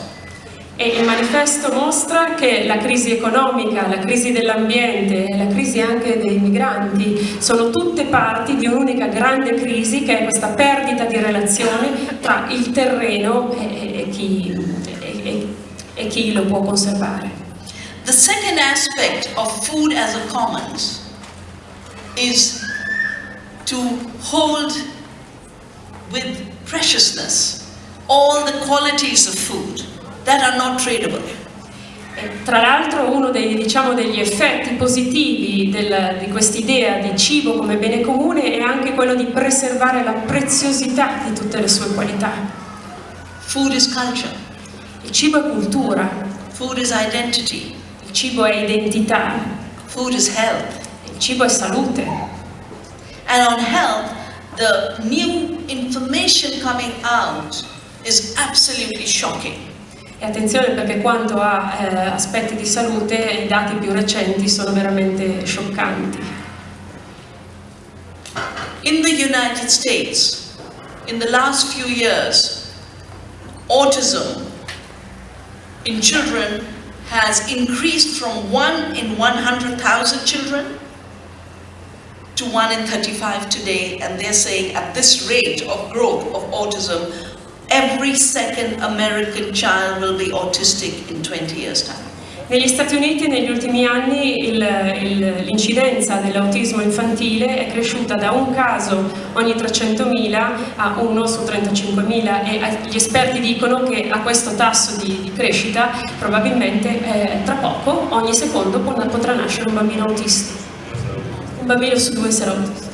E il manifesto mostra che la crisi economica, la crisi dell'ambiente e la crisi anche dei migranti sono tutte parti di un'unica grande crisi che è questa perdita di relazione tra il terreno e, e, chi, e, e chi lo può conservare. The second aspect of food as a commons is to hold with preciousness all the qualities of food that are not tradable. E tra l'altro uno dei, diciamo, degli effetti positivi del, di quest'idea di cibo come bene comune è anche quello di preservare la preziosità di tutte le sue qualità. Food is culture, Il cibo è cultura, food is identity, il cibo è identità, food is health. il cibo è salute. And on health, the new information coming out is absolutely shocking. E attenzione perché quanto a eh, aspetti di salute i dati più recenti sono veramente scioccanti. In the United States, in the last few years, autism in children has increased from 1 in 100,000 children to 1 in 35 today, and they're saying at this rate of growth of autism, every second American child will be autistic in 20 years' time. Negli Stati Uniti negli ultimi anni l'incidenza dell'autismo infantile è cresciuta da un caso ogni 300.000 a uno su 35.000 e gli esperti dicono che a questo tasso di, di crescita probabilmente eh, tra poco, ogni secondo, pot- potrà nascere un bambino autistico. Un bambino su due sarà autistico.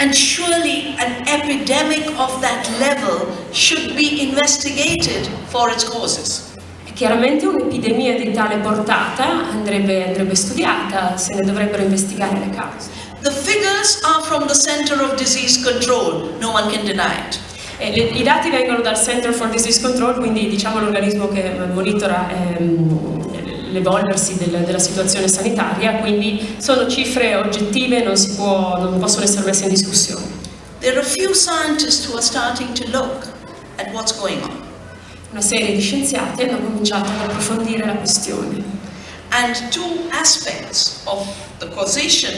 And surely an epidemic of that level should be investigated for its causes. Chiaramente un'epidemia di tale portata andrebbe, andrebbe studiata, se ne dovrebbero investigare le cause. The figures are from the Center of Disease Control, no one can deny it. E le- I dati vengono dal Center for Disease Control, quindi diciamo l'organismo che monitora ehm, l'evolversi del- della situazione sanitaria, quindi sono cifre oggettive, non, si può- non possono essere messe in discussione. There are a few scientists who are starting to look at what's going on. Una serie di scienziati hanno cominciato ad approfondire la questione. And two aspects of the causation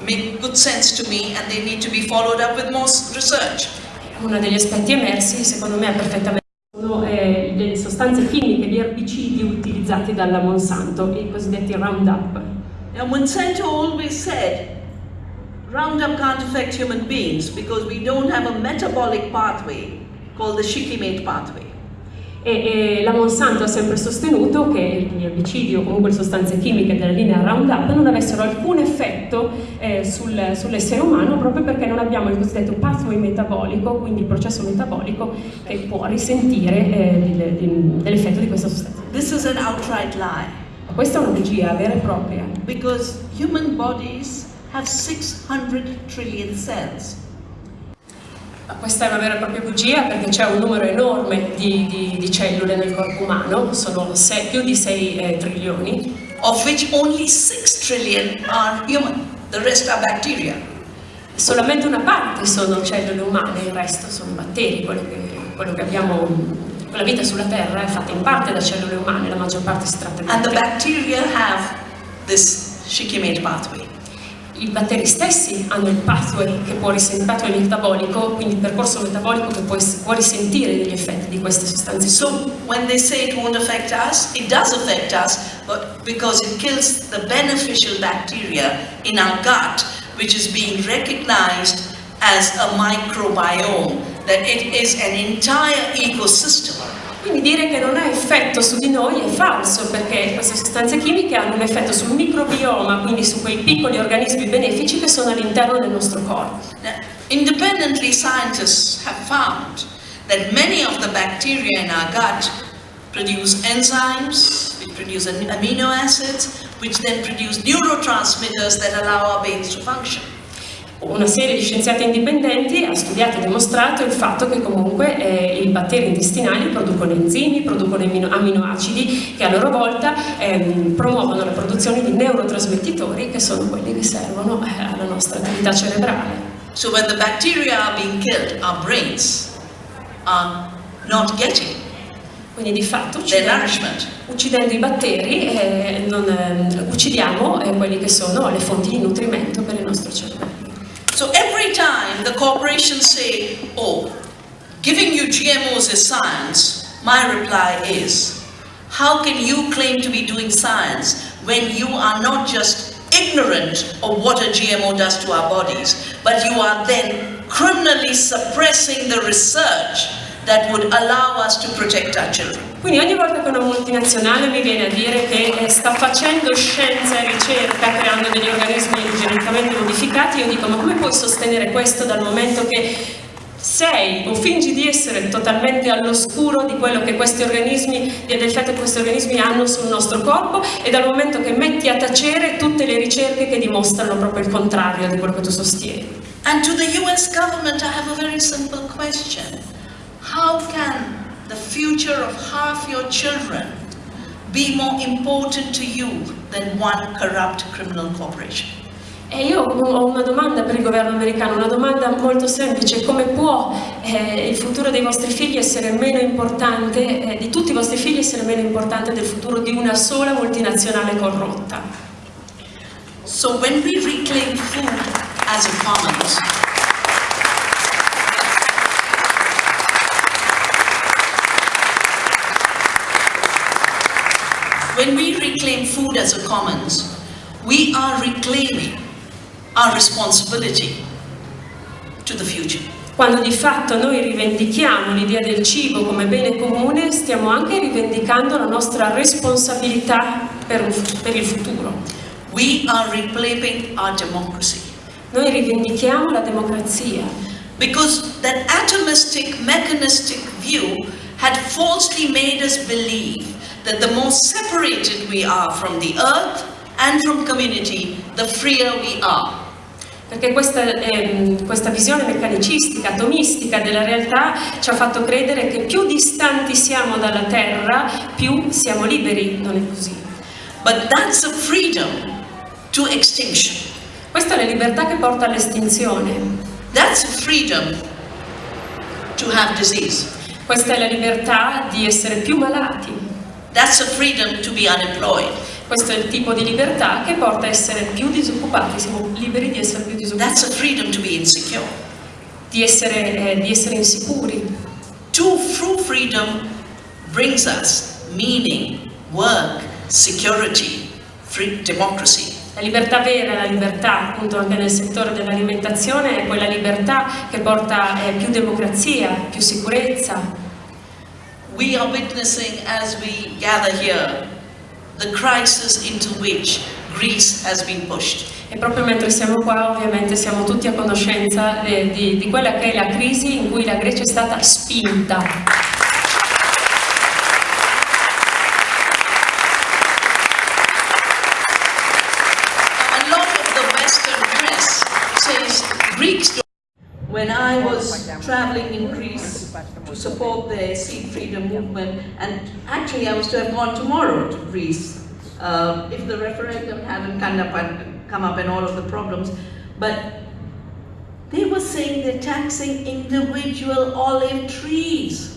make good sense to me and they need to be followed up with more research. Uno degli aspetti emersi, secondo me, è perfettamente le sostanze chimiche, gli erbicidi utilizzati dalla Monsanto, i cosiddetti Roundup. Now, Monsanto always said Roundup can't affect human beings because we don't have a metabolic pathway called the shikimate pathway. E, e la Monsanto ha sempre sostenuto che gli erbicidi o comunque le sostanze chimiche della linea Roundup non avessero alcun effetto eh, sul- sull'essere umano proprio perché non abbiamo il cosiddetto pathway metabolico, quindi il processo metabolico che può risentire eh, dell'effetto di questa sostanza. This is an outright lie Questa è una bugia vera e propria, because human bodies have 600 trillion cells. Questa è una vera e propria bugia perché c'è un numero enorme di, di- di cellule nel corpo umano, sono se- più di 6 trilioni, of which only 6 trillion are human. The rest are bacteria. Solamente una parte sono cellule umane, il resto sono batteri, quello che, quello che abbiamo, la vita sulla Terra è fatta in parte da cellule umane, la maggior parte si tratta di And the batteri. bacteria have this shikimate pathway. I batteri stessi hanno il pathway che può risentire, pathway metabolico, quindi il percorso metabolico che può, può risentire degli effetti di queste sostanze. So when they say it won't affect us, it does affect us, but because it kills the beneficial bacteria in our gut, which is being recognized as a microbiome, that it is an entire ecosystem. Quindi dire che non ha effetto su di noi è falso perché queste sostanze chimiche hanno un effetto sul microbioma, quindi su quei piccoli organismi benefici che sono all'interno del nostro corpo. Independently, scientists have found that many of the bacteria in our gut produce enzymes, which produce am- amino acids, which then produce neurotransmitters that allow our brains to function. Una serie di scienziati indipendenti ha studiato e dimostrato il fatto che comunque eh, i batteri intestinali producono enzimi, producono amino- aminoacidi che a loro volta ehm, promuovono la produzione di neurotrasmettitori che sono quelli che servono eh, alla nostra attività cerebrale. So when the bacteria are being killed, our brains are not getting Quindi di fatto uccidendo, uccidendo i batteri eh, non, eh, uccidiamo eh, quelli che sono le fonti di nutrimento per il nostro cervello. So every time the corporations say, oh, giving you GMOs is science, my reply is, how can you claim to be doing science when you are not just ignorant of what a GMO does to our bodies, but you are then criminally suppressing the research that would allow us to protect our children? Quindi ogni volta che una multinazionale mi viene a dire che eh, sta facendo scienza e ricerca creando degli organismi geneticamente modificati, io dico ma come puoi sostenere questo dal momento che sei o fingi di essere totalmente all'oscuro di quello che questi organismi, dell'effetto che questi organismi hanno sul nostro corpo e dal momento che metti a tacere tutte le ricerche che dimostrano proprio il contrario di quello che tu sostieni. And to the US government, I have a very simple question. How can the future of half your children be more important to you than one corrupt criminal corporation? E io ho una domanda per il governo americano, una domanda molto semplice, come può eh, il futuro dei vostri figli essere meno importante, eh, di tutti i vostri figli essere meno importante del futuro di una sola multinazionale corrotta? So when we reclaim food as a commons, when we reclaim food as a commons, we are reclaiming our responsibility to the future. Quando di fatto noi rivendichiamo l'idea del cibo come bene comune, stiamo anche rivendicando la nostra responsabilità per, per il futuro. We are reclaiming our democracy. Noi rivendichiamo la democrazia, Because that atomistic, mechanistic view had falsely made us believe that the more separated we are from the earth and from community, the freer we are. Perché questa, ehm, questa visione meccanicistica, atomistica della realtà ci ha fatto credere che più distanti siamo dalla Terra, più siamo liberi. Non è così. But that's a freedom to extinction. Questa è la libertà che porta all'estinzione. That's freedom to have disease. Questa è la libertà di essere più malati. That's a freedom to be unemployed. Questo è il tipo di libertà che porta a essere più disoccupati. Siamo liberi di essere più That's disoccupati, a freedom to be insecure. di essere, eh, di essere insicuri. True, true freedom brings us meaning, work, security, free democracy. La libertà vera, la libertà appunto anche nel settore dell'alimentazione è quella libertà che porta eh, più democrazia, più sicurezza. We are witnessing as we gather here the crisis into which Greece has been pushed. E proprio mentre siamo qua ovviamente siamo tutti a conoscenza eh, di, di quella che è la crisi in cui la Grecia è stata spinta. A lot of the Western press says Greeks. When I was traveling in Greece to support the seed freedom movement, and actually I was to have gone tomorrow to Greece uh, if the referendum hadn't come up, and, come up and all of the problems, but they were saying they're taxing individual olive trees.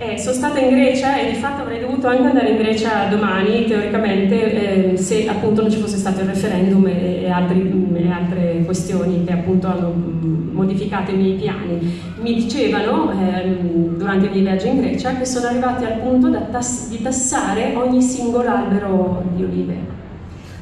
Eh, sono stata in Grecia e di fatto avrei dovuto anche andare in Grecia domani, teoricamente, eh, se appunto non ci fosse stato il referendum e, e altri- e altre questioni che appunto hanno mm, modificato i miei piani. Mi dicevano ehm, durante i miei viaggi in Grecia che sono arrivati al punto tass- di tassare ogni singolo albero di olive.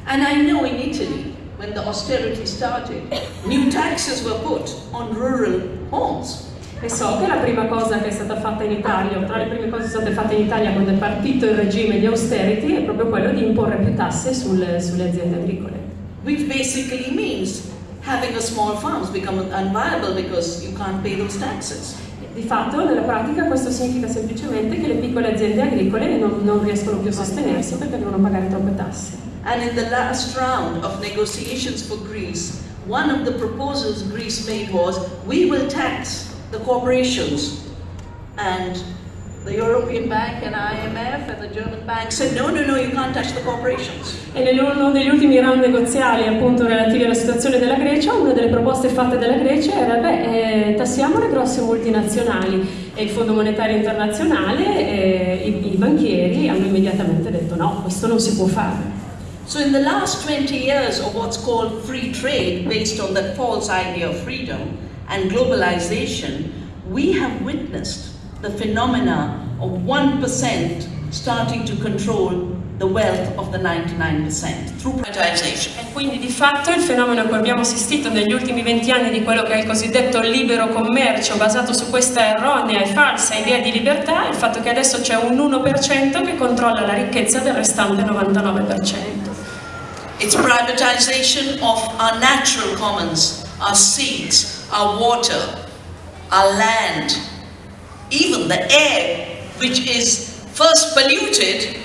And I know in Italy, when the austerity started, new taxes were put on rural homes. E so che la prima cosa che è stata fatta in Italia, o tra le prime cose state fatte in Italia quando è partito il regime di austerity, è proprio quello di imporre più tasse sul- sulle aziende agricole. which basically means having a small farms become unviable because you can't pay those taxes. Di fatto, nella pratica, questo significa semplicemente che le piccole aziende agricole non, non riescono più a sostenersi perché devono pagare troppe tasse. And in the last round of negotiations for Greece, one of the proposals Greece made was we will tax the corporations. And the European Bank and IMF and the German bank said, no, no, no, you can't touch the corporations. E nell'uno degli ultimi round negoziali appunto relativi alla situazione della Grecia, una delle proposte fatte dalla Grecia era beh, eh, tassiamo le grosse multinazionali e il Fondo Monetario Internazionale e i, i banchieri hanno immediatamente detto no, questo non si può fare. So in the last 20 years of what's called free trade, based on that false idea of freedom and globalization, we have witnessed the phenomena of 1% starting to control the wealth of the 99% through privatization. E quindi di fatto il fenomeno a cui abbiamo assistito negli ultimi 20 anni di quello che è il cosiddetto libero commercio basato su questa erronea e falsa idea di libertà è il fatto che adesso c'è un 1% che controlla la ricchezza del restante 99%. It's privatization of our natural commons, our seas, our water, our land, even the air, which is first polluted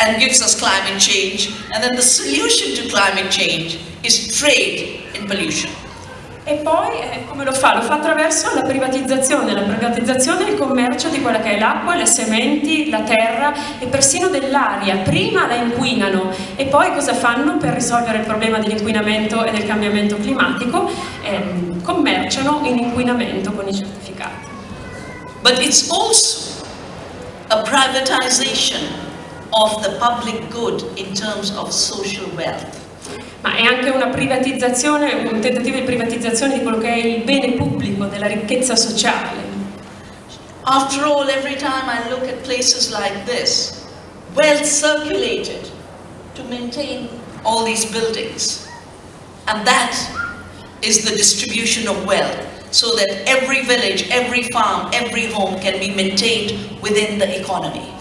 and gives us climate change, and then the solution to climate change is trade in pollution. E poi eh, come lo fa? Lo fa attraverso la privatizzazione, la privatizzazione e il commercio di quella che è l'acqua, le sementi, la terra e persino dell'aria. Prima la inquinano e poi cosa fanno per risolvere il problema dell'inquinamento e del cambiamento climatico? Eh, commerciano in inquinamento con i certificati. But it's also a privatization of the public good in terms of social wealth. Ma è anche una privatizzazione, un tentativo di privatizzazione di quello che è il bene pubblico, della ricchezza sociale. After all, every time I look at places like this, wealth circulated to maintain all these buildings. And that is the distribution of wealth, so that every village, every farm, every home can be maintained within the economy.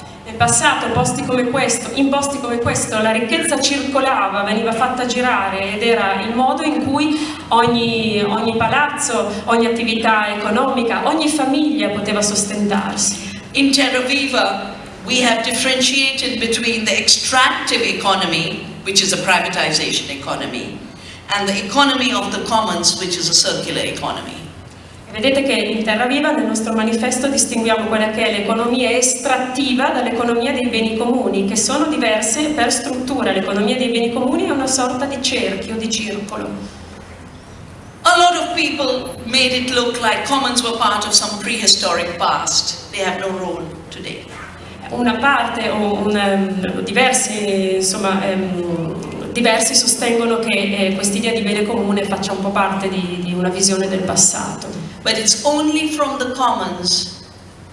Passato, posti questo, in posti come questo, la ricchezza circolava, veniva fatta girare ed era il modo in cui ogni, ogni palazzo, ogni attività economica, ogni famiglia poteva sostentarsi. In Viva, we have differentiated between the extractive economy, which is a privatization economy, and the economy of the commons, which is a circular economy. Vedete che in Terra Viva nel nostro manifesto distinguiamo quella che è l'economia estrattiva dall'economia dei beni comuni, che sono diverse per struttura. L'economia dei beni comuni è una sorta di cerchio, di circolo. A lot of people made it look like commons were part of some prehistoric past. They have no role today. Una parte o un, um, diversi, insomma, um, diversi sostengono che eh, quest'idea di bene comune faccia un po' parte di, di una visione del passato. But it's only from the commons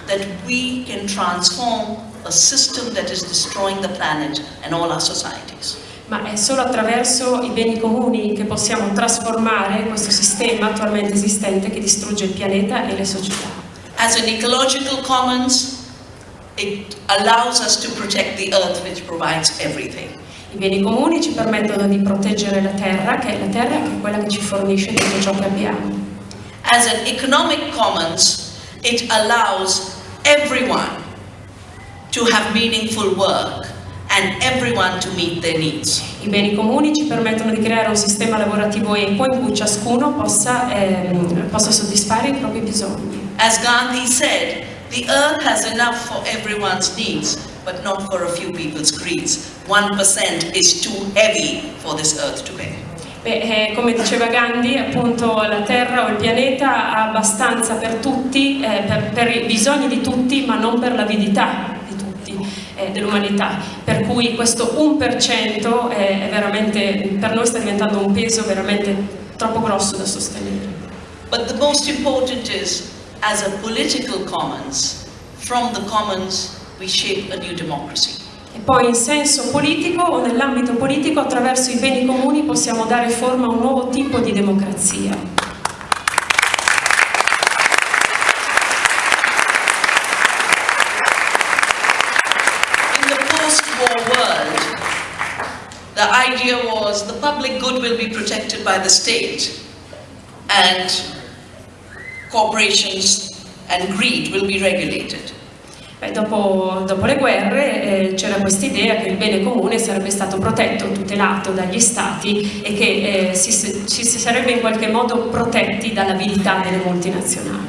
that we can transform a system that is destroying the planet and all our societies. Ma è solo attraverso i beni comuni che possiamo trasformare questo sistema attualmente esistente che distrugge il pianeta e le società. As an ecological commons, it allows us to protect the earth which provides everything. I beni comuni ci permettono di proteggere la terra, che è la terra che è quella che ci fornisce tutto ciò che abbiamo. As an economic commons, it allows everyone to have meaningful work and everyone to meet their needs. I beni comuni ci permettono di creare un sistema lavorativo equo in cui ciascuno possa, ehm, possa soddisfare i propri bisogni. As Gandhi said, the earth has enough for everyone's needs, but not for a few people's greeds. 1% is too heavy for this earth to bear. Beh, eh, come diceva Gandhi, appunto la Terra o il pianeta ha abbastanza per tutti, eh, per, per, i bisogni di tutti, ma non per l'avidità di tutti, eh, dell'umanità. Per cui questo 1% è, è veramente, per noi sta diventando un peso veramente troppo grosso da sostenere. But the most important is, as a political commons, from the commons we shape a new democracy. E poi in senso politico o nell'ambito politico attraverso i beni comuni possiamo dare forma a un nuovo tipo di democrazia. The idea was the public good will be protected by the state and corporations and greed will be regulated. Beh, dopo, dopo, le guerre eh, c'era questa idea che il bene comune sarebbe stato protetto, tutelato dagli stati e che eh, si, ci si sarebbe in qualche modo protetti dall'abilità delle multinazionali.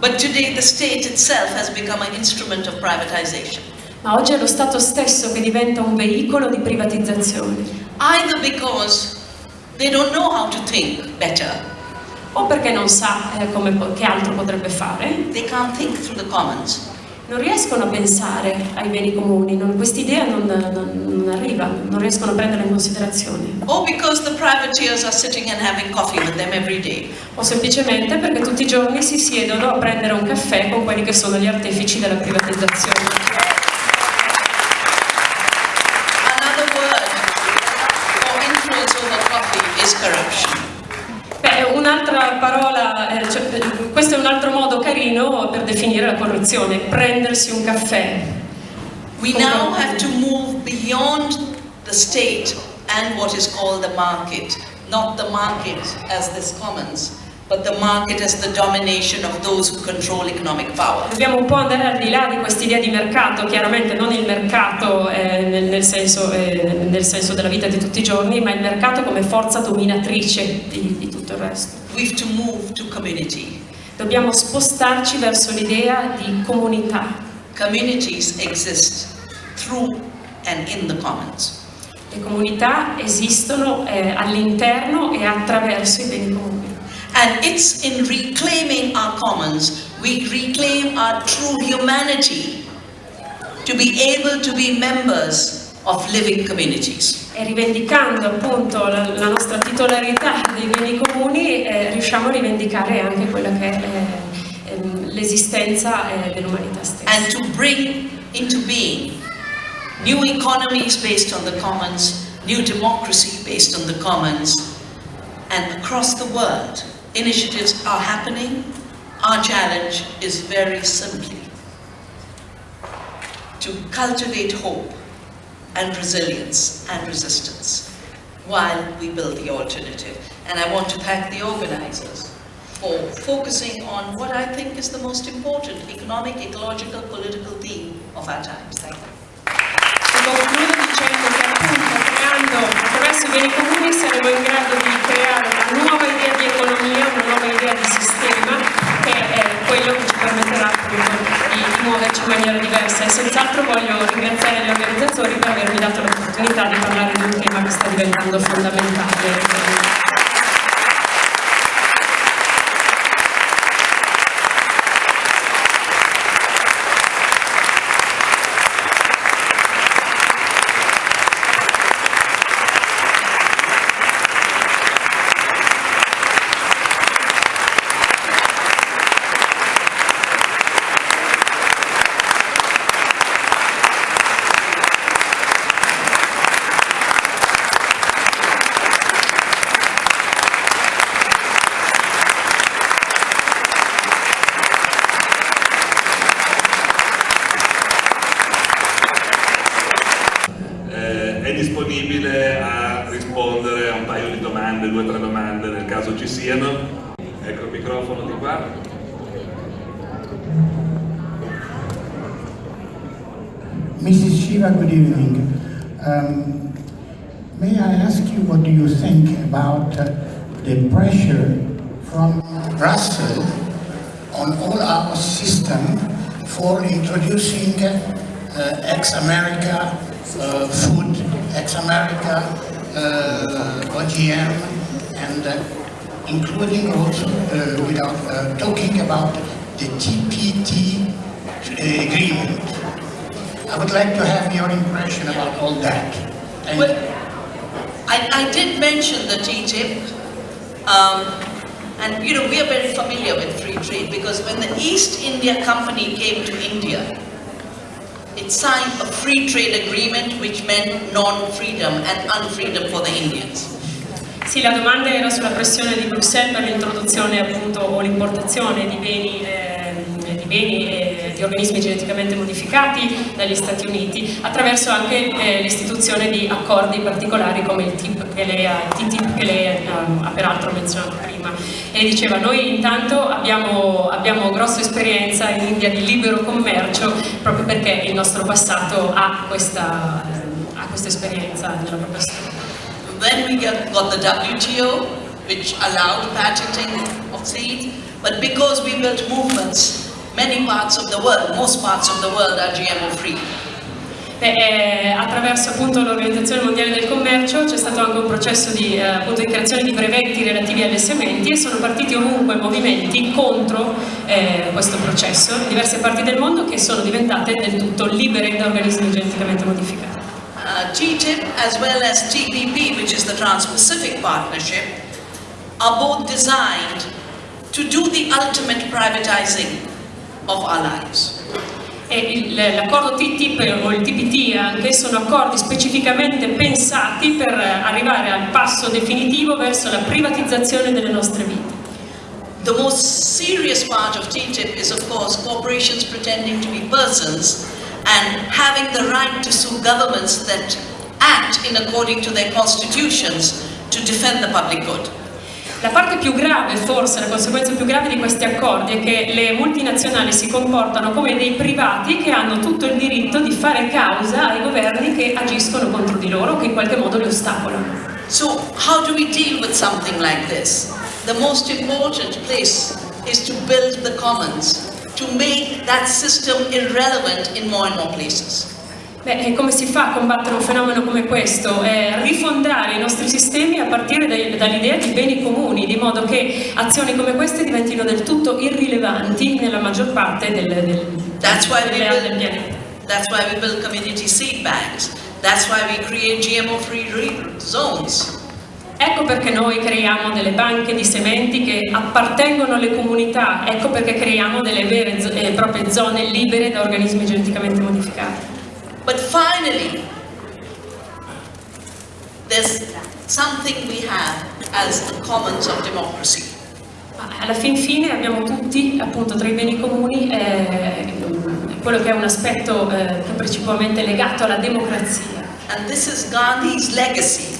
But today the state itself has become an instrument of privatization. Ma oggi è lo Stato stesso che diventa un veicolo di privatizzazione. Either because they don't know how to think better. O perché non sa eh, come, che altro potrebbe fare. They can't think through the commons non riescono a pensare ai beni comuni, questa idea non, non, non, arriva, non riescono a prenderla in considerazione. O O semplicemente perché tutti i giorni si siedono a prendere un caffè con quelli che sono gli artefici della privatizzazione. Questo è un altro modo carino per definire la corruzione, prendersi un caffè. We now have to move beyond the state and what is called the market, not the market as this commons, but the market as the domination of those who control economic power. Dobbiamo un po' andare al di là di quest'idea di mercato, chiaramente non il mercato eh, nel, nel, senso, eh, nel, senso, della vita di tutti i giorni, ma il mercato come forza dominatrice di, di tutto il resto. We've to move to community. Dobbiamo spostarci verso l'idea di comunità. Communities exist through and in the commons. Le comunità esistono eh, all'interno e attraverso i beni comuni. And it's in reclaiming our commons, we reclaim our true humanity to be able to be members of living communities. Rivendicando appunto la, la nostra titolarità dei beni comuni eh, riusciamo a rivendicare anche quella che è eh, ehm, l'esistenza eh, dell'umanità stessa. And to bring into being new economies based on the commons, new democracy based on the commons, and across the world initiatives are happening. Our challenge is very simply to cultivate hope and resilience and resistance while we build the alternative. And I want to thank the organizers for focusing on what I think is the most important economic, ecological, political theme of our times. Thank you. in grado di creare una nuova idea di economia, una nuova idea di sistema che quello che ci permetterà appunto di muoverci in maniera diversa e senz'altro voglio ringraziare gli organizzatori per avermi dato l'opportunità di parlare di un tema che sta diventando fondamentale. ex-America uh, food, ex-America uh, OGM, and uh, including also, uh, without talking about the TPT agreement I would like to have your impression about all that. well, I, I, did mention the TTIP, um, and you know, we are very familiar with free trade because when the East India Company came to India, it signed a free trade agreement which meant non-freedom and unfreedom for the Indians. Sì, la domanda era sulla pressione di Bruxelles per l'introduzione appunto o l'importazione di beni, eh, di beni di organismi geneticamente modificati dagli Stati Uniti, attraverso anche eh, l'istituzione di accordi particolari come il TTIP che lei ha, TTIP che lei ha, ha peraltro menzionato prima. E diceva, noi intanto abbiamo, abbiamo grossa esperienza in India di libero commercio proprio perché il nostro passato ha questa, ha questa esperienza nella propria storia. Then we get, got the WTO, which allowed patenting of seeds, but because we built movements, many parts of the world, most parts of the world are GMO free. Beh, eh, attraverso appunto l'Organizzazione Mondiale del Commercio c'è stato anche un processo di, eh, appunto, di, creazione di brevetti relativi alle sementi e sono partiti ovunque movimenti contro eh, questo processo in diverse parti del mondo che sono diventate del tutto libere da organismi geneticamente modificati. Uh, TTIP as well as TPP, which is the Trans-Pacific Partnership, are both designed to do the ultimate privatizing of lives. l'accordo TTIP o il TPT anche sono accordi specificamente pensati per arrivare al passo definitivo verso la privatizzazione delle nostre vite. The most serious part of TTIP is of course corporations pretending to be persons and having the right to sue governments that act in according to their constitutions to defend the public good. La parte più grave, forse, la conseguenza più grave di questi accordi è che le multinazionali si comportano come dei privati che hanno tutto il diritto di fare causa ai governi che agiscono contro di loro, che in qualche modo li ostacolano. So, how do we deal with something like this? The most important place is to build the commons, to make that system irrelevant in more and more places. Beh, come si fa a combattere un fenomeno come questo? Eh, rifondare i nostri sistemi a partire dall'idea di beni comuni, di modo che azioni come queste diventino del tutto irrilevanti nella maggior parte del, del, that's why delle build, del pianeta. That's why we build community seed banks. That's why we create GMO-free zones. Ecco perché noi creiamo delle banche di sementi che appartengono alle comunità, ecco perché creiamo delle vere e eh, proprie zone libere da organismi geneticamente modificati. But finally, there's something we have as the commons of democracy. Alla fin fine abbiamo tutti, appunto, tra i beni comuni eh, quello che è un aspetto eh, che è principalmente legato alla democrazia. And this is Gandhi's legacy.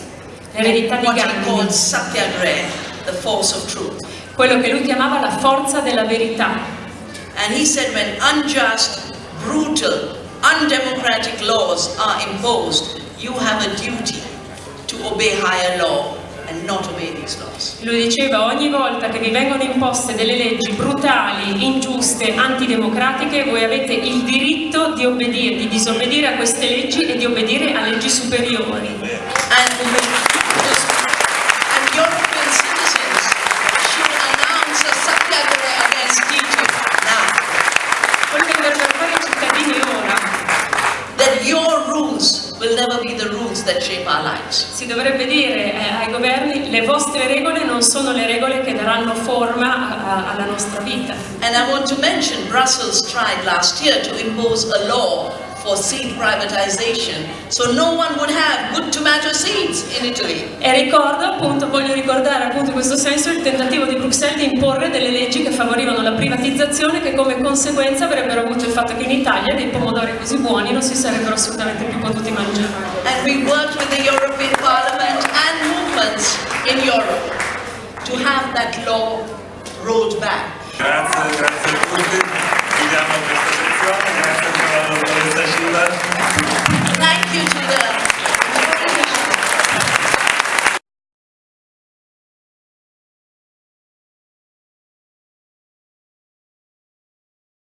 L'eredità di Gandhi. Satyagraha, the force of truth. Quello che lui chiamava la forza della verità. And he said when unjust, brutal, undemocratic laws are imposed, you have a duty to obey higher law and not obey these laws. Lui diceva ogni volta che vi vengono imposte delle leggi brutali, ingiuste, antidemocratiche, voi avete il diritto di obbedire, di disobbedire a queste leggi e di obbedire a leggi superiori. And, European citizens should announce a satyagraha against TTIP now. Quello che dovrebbero fare i cittadini ora That your rules will never be the rules that shape our lives. si dovrebbe dire eh, ai governi le vostre regole non sono le regole che daranno forma a- alla nostra vita. And I want to mention Brussels tried last year to impose a law for seed privatization so no one would have good tomato seeds in Italy. E ricordo appunto, voglio ricordare appunto in questo senso il tentativo di Bruxelles di imporre delle leggi che favorivano la privatizzazione che come conseguenza avrebbero avuto il fatto che in Italia dei pomodori così buoni non si sarebbero assolutamente più potuti mangiare. And we worked with the European Parliament and movements in Europe to have that law rolled back. Grazie, grazie a tutti. Thank you to the